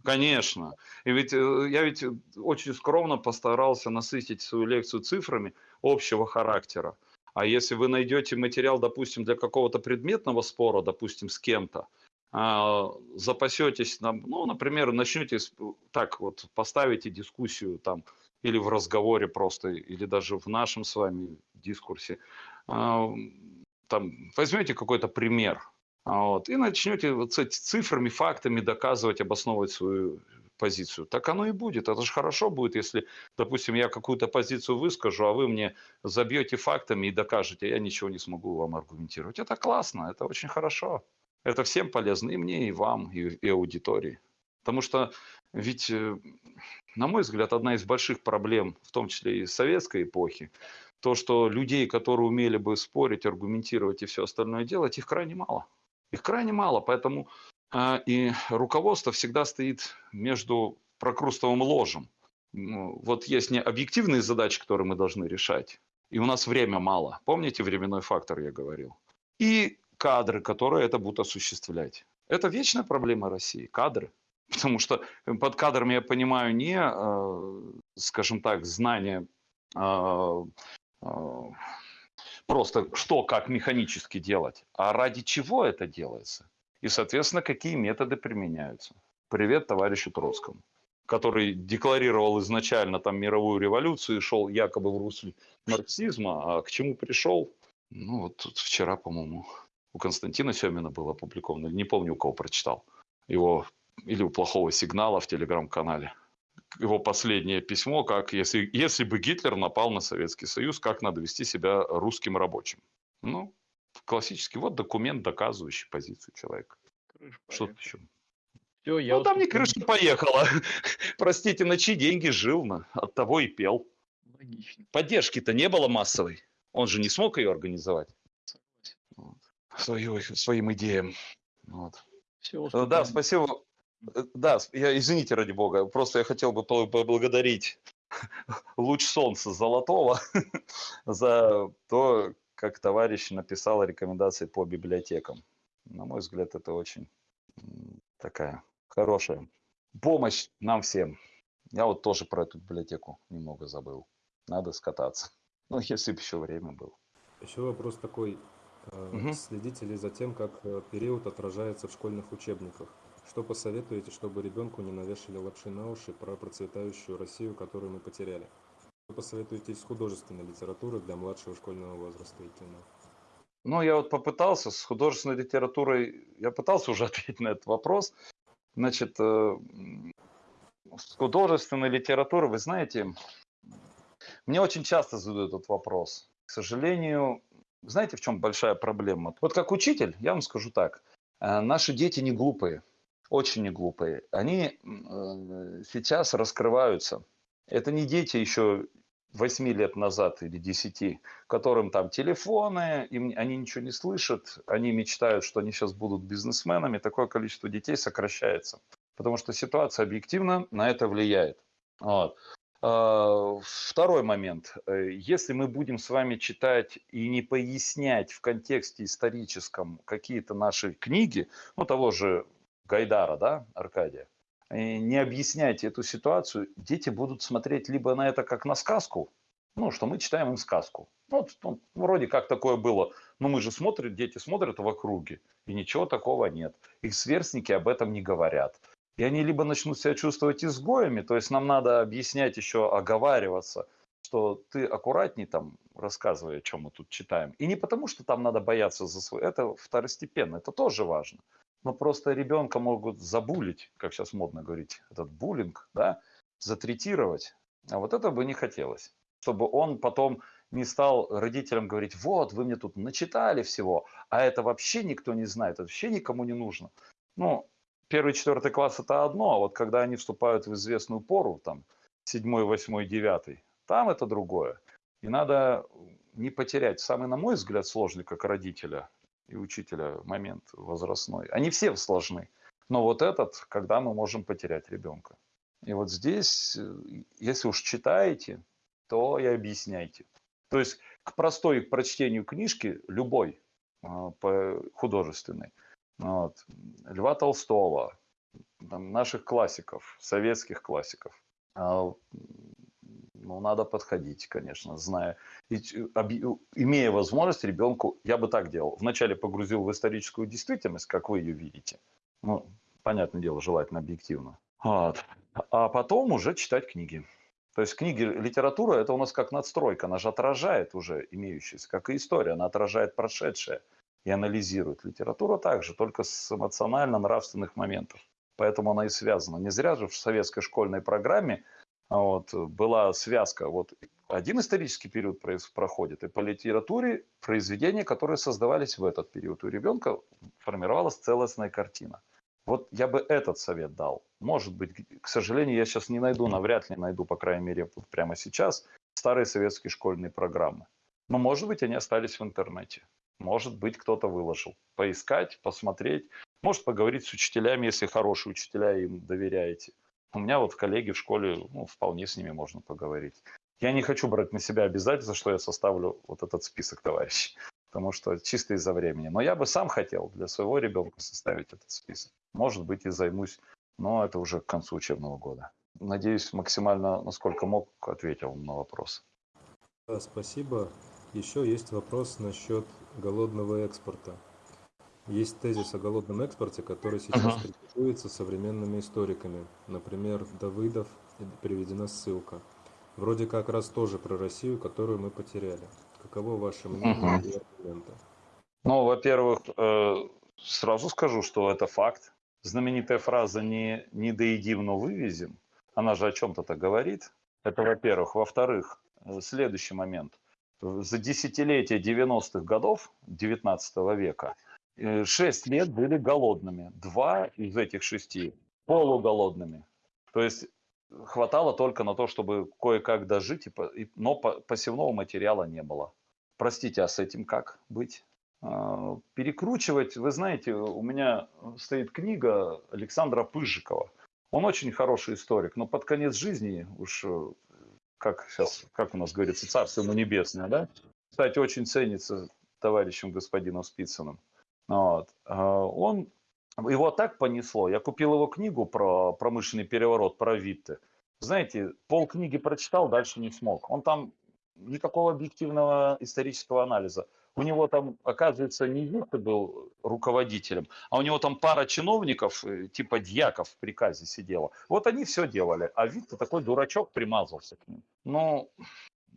Конечно. И ведь э, я ведь очень скромно постарался насытить свою лекцию цифрами общего характера. А если вы найдете материал, допустим, для какого-то предметного спора, допустим, с кем-то, а, запасетесь, ну, например, начнете так вот, поставите дискуссию там или в разговоре просто, или даже в нашем с вами дискурсе, а, там, возьмете какой-то пример, а вот, и начнете вот с цифрами, фактами доказывать, обосновывать свою позицию. Так оно и будет. Это же хорошо будет, если, допустим, я какую-то позицию выскажу, а вы мне забьете фактами и докажете, я ничего не смогу вам аргументировать. Это классно, это очень хорошо. Это всем полезно, и мне, и вам, и, и аудитории. Потому что ведь, э, на мой взгляд, одна из больших проблем, в том числе и советской эпохи, то, что людей, которые умели бы спорить, аргументировать и все остальное делать, их крайне мало. Их крайне мало, поэтому а, и руководство всегда стоит между прокрустовым ложем. Вот есть не объективные задачи, которые мы должны решать, и у нас время мало. Помните временной фактор, я говорил? И кадры, которые это будут осуществлять. Это вечная проблема России, кадры. Потому что под кадрами я понимаю не, а, скажем так, знание а, просто что, как механически делать, а ради чего это делается. И, соответственно, какие методы применяются. Привет товарищу Троцкому, который декларировал изначально там мировую революцию и шел якобы в русле марксизма, а к чему пришел? Ну, вот тут вчера, по-моему, у Константина Семина был опубликован, не помню, у кого прочитал, его или у плохого сигнала в телеграм-канале. Его последнее письмо, как если, если бы Гитлер напал на Советский Союз, как надо вести себя русским рабочим. Ну, классический, вот документ, доказывающий позицию человека. Что тут еще? Все, я ну, там не крыша поехала. Простите, на чьи деньги жил, на, от того и пел. Логично. Поддержки-то не было массовой. Он же не смог ее организовать. Вот. Свою, своим идеям. Вот. Все, да, спасибо. Э, да, я, извините, ради бога, просто я хотел бы поблагодарить луч солнца золотого за то, как товарищ написал рекомендации по библиотекам. На мой взгляд, это очень такая хорошая помощь нам всем. Я вот тоже про эту библиотеку немного забыл. Надо скататься. Ну, если бы еще время было. Еще вопрос такой. Угу. Следите ли за тем, как э, период отражается в школьных учебниках? Что посоветуете, чтобы ребенку не навешали лапши на уши про процветающую Россию, которую мы потеряли? Что посоветуете из художественной литературы для младшего школьного возраста и кино? Ну, я вот попытался с художественной литературой, я пытался уже ответить на этот вопрос. Значит, э, с художественной литературой, вы знаете, мне очень часто задают этот вопрос. К сожалению, знаете, в чем большая проблема? Вот как учитель, я вам скажу так. Э, наши дети не глупые, очень не глупые. Они э, сейчас раскрываются. Это не дети еще 8 лет назад или 10, которым там телефоны, им, они ничего не слышат, они мечтают, что они сейчас будут бизнесменами. Такое количество детей сокращается. Потому что ситуация объективно на это влияет. Вот. А, второй момент. Э, если мы будем с вами читать и не пояснять в контексте историческом какие-то наши книги, ну того же Гайдара, да, Аркадия, не объяснять эту ситуацию, дети будут смотреть либо на это как на сказку, ну, что мы читаем им сказку. Вот ну, вроде как такое было. Но мы же смотрим, дети смотрят в округе, и ничего такого нет. Их сверстники об этом не говорят. И они либо начнут себя чувствовать изгоями, то есть нам надо объяснять еще, оговариваться, что ты аккуратней там рассказывай, о чем мы тут читаем. И не потому, что там надо бояться за свой, это второстепенно, это тоже важно. Но просто ребенка могут забулить, как сейчас модно говорить, этот буллинг, да, затретировать. А вот это бы не хотелось. Чтобы он потом не стал родителям говорить, вот, вы мне тут начитали всего, а это вообще никто не знает, это вообще никому не нужно. Ну, первый, четвертый класс это одно, а вот когда они вступают в известную пору, там, седьмой, восьмой, девятый, там это другое. И надо не потерять самый, на мой взгляд, сложный как родителя и учителя момент возрастной. Они все сложны. Но вот этот, когда мы можем потерять ребенка. И вот здесь, э, если уж читаете, то и объясняйте. То есть к простой к прочтению книжки, любой, а, художественной, вот. Льва Толстого, там, наших классиков, советских классиков. Ну, надо подходить, конечно, зная. И, имея возможность ребенку, я бы так делал. Вначале погрузил в историческую действительность, как вы ее видите. Ну, понятное дело, желательно объективно. Вот. А потом уже читать книги. То есть книги, литература, это у нас как надстройка, она же отражает уже имеющееся, как и история, она отражает прошедшее и анализирует. Литература также, только с эмоционально-нравственных моментов. Поэтому она и связана. Не зря же в советской школьной программе вот, была связка. Вот один исторический период проходит, и по литературе произведения, которые создавались в этот период. У ребенка формировалась целостная картина. Вот я бы этот совет дал. Может быть, к сожалению, я сейчас не найду, навряд ли найду, по крайней мере, прямо сейчас, старые советские школьные программы. Но, может быть, они остались в интернете. Может быть, кто-то выложил. Поискать, посмотреть. Может, поговорить с учителями, если хорошие учителя, им доверяете. У меня вот коллеги в школе, ну, вполне с ними можно поговорить. Я не хочу брать на себя обязательства, что я составлю вот этот список товарищей, потому что чисто из-за времени. Но я бы сам хотел для своего ребенка составить этот список. Может быть, и займусь, но это уже к концу учебного года. Надеюсь, максимально, насколько мог, ответил на вопрос. Спасибо. Еще есть вопрос насчет голодного экспорта. Есть тезис о голодном экспорте, который сейчас uh-huh. критикуется современными историками. Например, Давыдов, приведена ссылка. Вроде как раз тоже про Россию, которую мы потеряли. Каково ваше мнение uh-huh. и аргументы? Ну, во-первых, э, сразу скажу, что это факт. Знаменитая фраза «не, не доедим, но вывезем», она же о чем-то-то говорит. Это во-первых. Во-вторых, следующий момент. За десятилетия 90-х годов 19 века э, шесть лет были голодными. Два из этих шести полуголодными. То есть хватало только на то, чтобы кое-как дожить, но посевного материала не было. Простите, а с этим как быть? А, перекручивать, вы знаете, у меня стоит книга Александра Пыжикова. Он очень хороший историк, но под конец жизни уж, э, как сейчас, как у нас говорится, царство ему небесное, да? Кстати, очень ценится товарищем господином Спицыным. Вот. А, он его так понесло. Я купил его книгу про промышленный переворот, про Витте. Знаете, пол книги прочитал, дальше не смог. Он там никакого объективного исторического анализа. У него там, оказывается, не Витте был руководителем, а у него там пара чиновников, э, типа дьяков в приказе сидела. Вот они все делали, а Витте такой дурачок примазался к ним. Ну,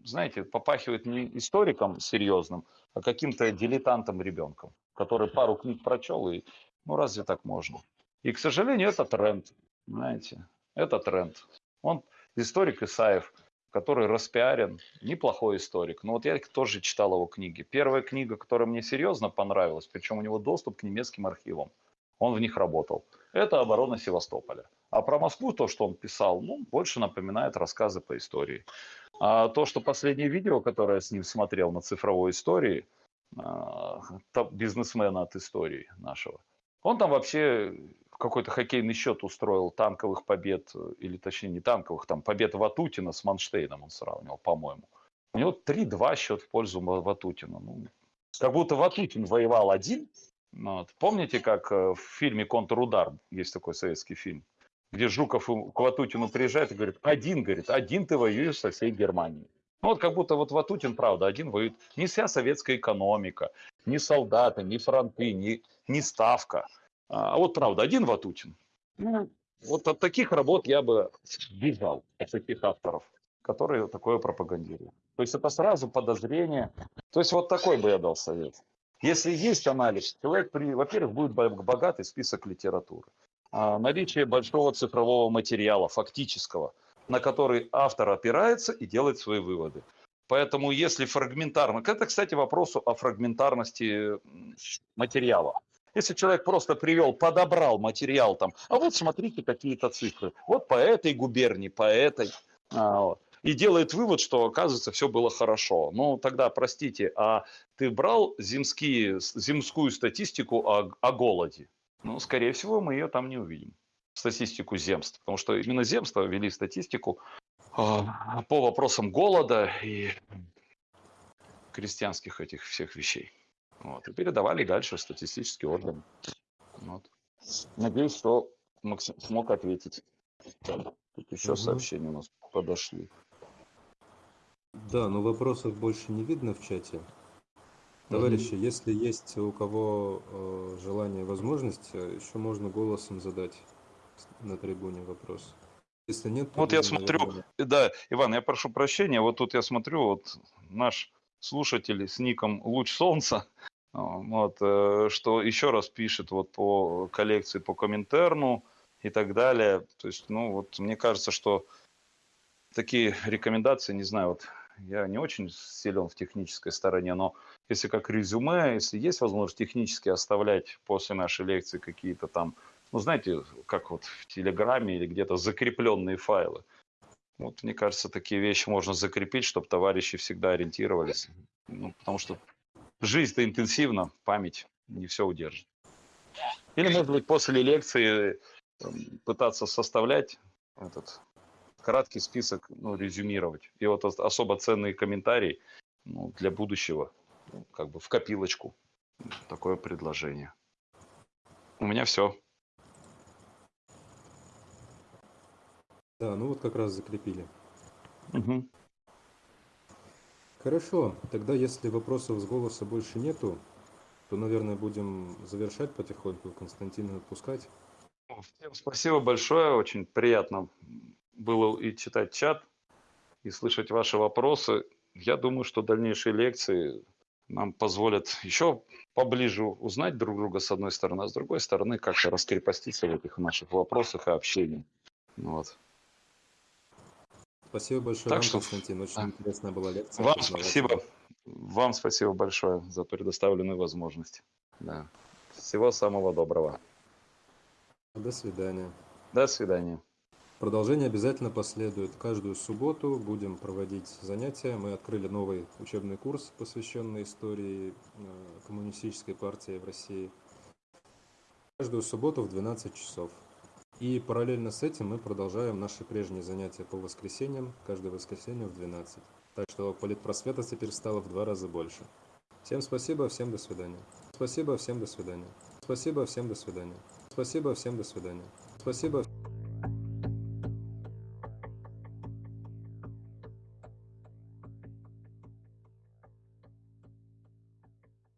знаете, попахивает не историком серьезным, а каким-то дилетантом ребенком, который пару книг прочел и ну разве так можно? И, к сожалению, это тренд, знаете, это тренд. Он историк Исаев, который распиарен, неплохой историк. Но вот я тоже читал его книги. Первая книга, которая мне серьезно понравилась, причем у него доступ к немецким архивам. Он в них работал. Это «Оборона Севастополя». А про Москву то, что он писал, ну, больше напоминает рассказы по истории. А то, что последнее видео, которое я с ним смотрел на цифровой истории, бизнесмена от истории нашего, он там вообще какой-то хоккейный счет устроил танковых побед, или точнее не танковых, там побед Ватутина с Манштейном он сравнивал, по-моему. У него 3-2 счет в пользу Ватутина. Ну, как будто Ватутин воевал один. Вот. Помните, как э, в фильме «Контрудар» есть такой советский фильм, где Жуков к Ватутину приезжает и говорит, один, говорит, один ты воюешь со всей Германией. Ну, вот как будто вот Ватутин, правда, один воюет. Не вся советская экономика, ни солдаты, ни фронты, ни, ни ставка. А вот правда, один Ватутин. Ну, вот от таких работ я бы бежал, от таких авторов, которые такое пропагандируют. То есть это сразу подозрение. То есть вот такой бы я дал совет. Если есть анализ, человек, во-первых, будет богатый список литературы. А наличие большого цифрового материала, фактического – на который автор опирается и делает свои выводы. Поэтому если фрагментарно, это, кстати, вопрос о фрагментарности материала. Если человек просто привел, подобрал материал там, а вот смотрите какие-то цифры, вот по этой губернии, по этой, а, вот, и делает вывод, что оказывается все было хорошо. Ну тогда, простите, а ты брал земские, земскую статистику о, о голоде? Ну, скорее всего, мы ее там не увидим статистику земств, потому что именно земства вели статистику а, по вопросам голода и крестьянских этих всех вещей. Вот, и передавали дальше в статистический орган. Вот. Надеюсь, что Максим смог ответить. Тут еще угу. сообщения у нас подошли. Да, но вопросов больше не видно в чате. Товарищи, угу. если есть у кого э, желание, возможность, э, еще можно голосом задать на трибуне вопрос. Если нет, вот я смотрю, наверное... да, Иван, я прошу прощения, вот тут я смотрю, вот наш слушатель с ником Луч Солнца, вот, э, что еще раз пишет вот по коллекции по Коминтерну и так далее. То есть, ну вот мне кажется, что такие рекомендации, не знаю, вот я не очень силен в технической стороне, но если как резюме, если есть возможность технически оставлять после нашей лекции какие-то там ну, знаете, как вот в Телеграме или где-то закрепленные файлы. Вот, мне кажется, такие вещи можно закрепить, чтобы товарищи всегда ориентировались. Ну, потому что жизнь-то интенсивна, память не все удержит. Или, может быть, после лекции эм, пытаться составлять этот краткий список, ну, резюмировать. И вот особо ценные комментарии ну, для будущего, ну, как бы в копилочку. Такое предложение. У меня все. Да, ну вот как раз закрепили. Угу. Хорошо, тогда если вопросов с голоса больше нету, то, наверное, будем завершать потихоньку, Константина отпускать. Всем спасибо большое, очень приятно было и читать чат, и слышать ваши вопросы. Я думаю, что дальнейшие лекции нам позволят еще поближе узнать друг друга с одной стороны, а с другой стороны как-то раскрепоститься в этих наших вопросах и общении. Вот. Спасибо большое так вам, что... Константин. Очень да. интересная была лекция. Вам спасибо. Вам спасибо большое за предоставленную возможность. Да. Всего самого доброго. До свидания. До свидания. Продолжение обязательно последует. Каждую субботу будем проводить занятия. Мы открыли новый учебный курс, посвященный истории э, коммунистической партии в России. Каждую субботу в 12 часов. И параллельно с этим мы продолжаем наши прежние занятия по воскресеньям, каждое воскресенье в 12. Так что политпросвета теперь стало в два раза больше. Всем спасибо, всем до свидания. Спасибо, всем до свидания. Спасибо, всем до свидания. Спасибо, всем до свидания. Спасибо.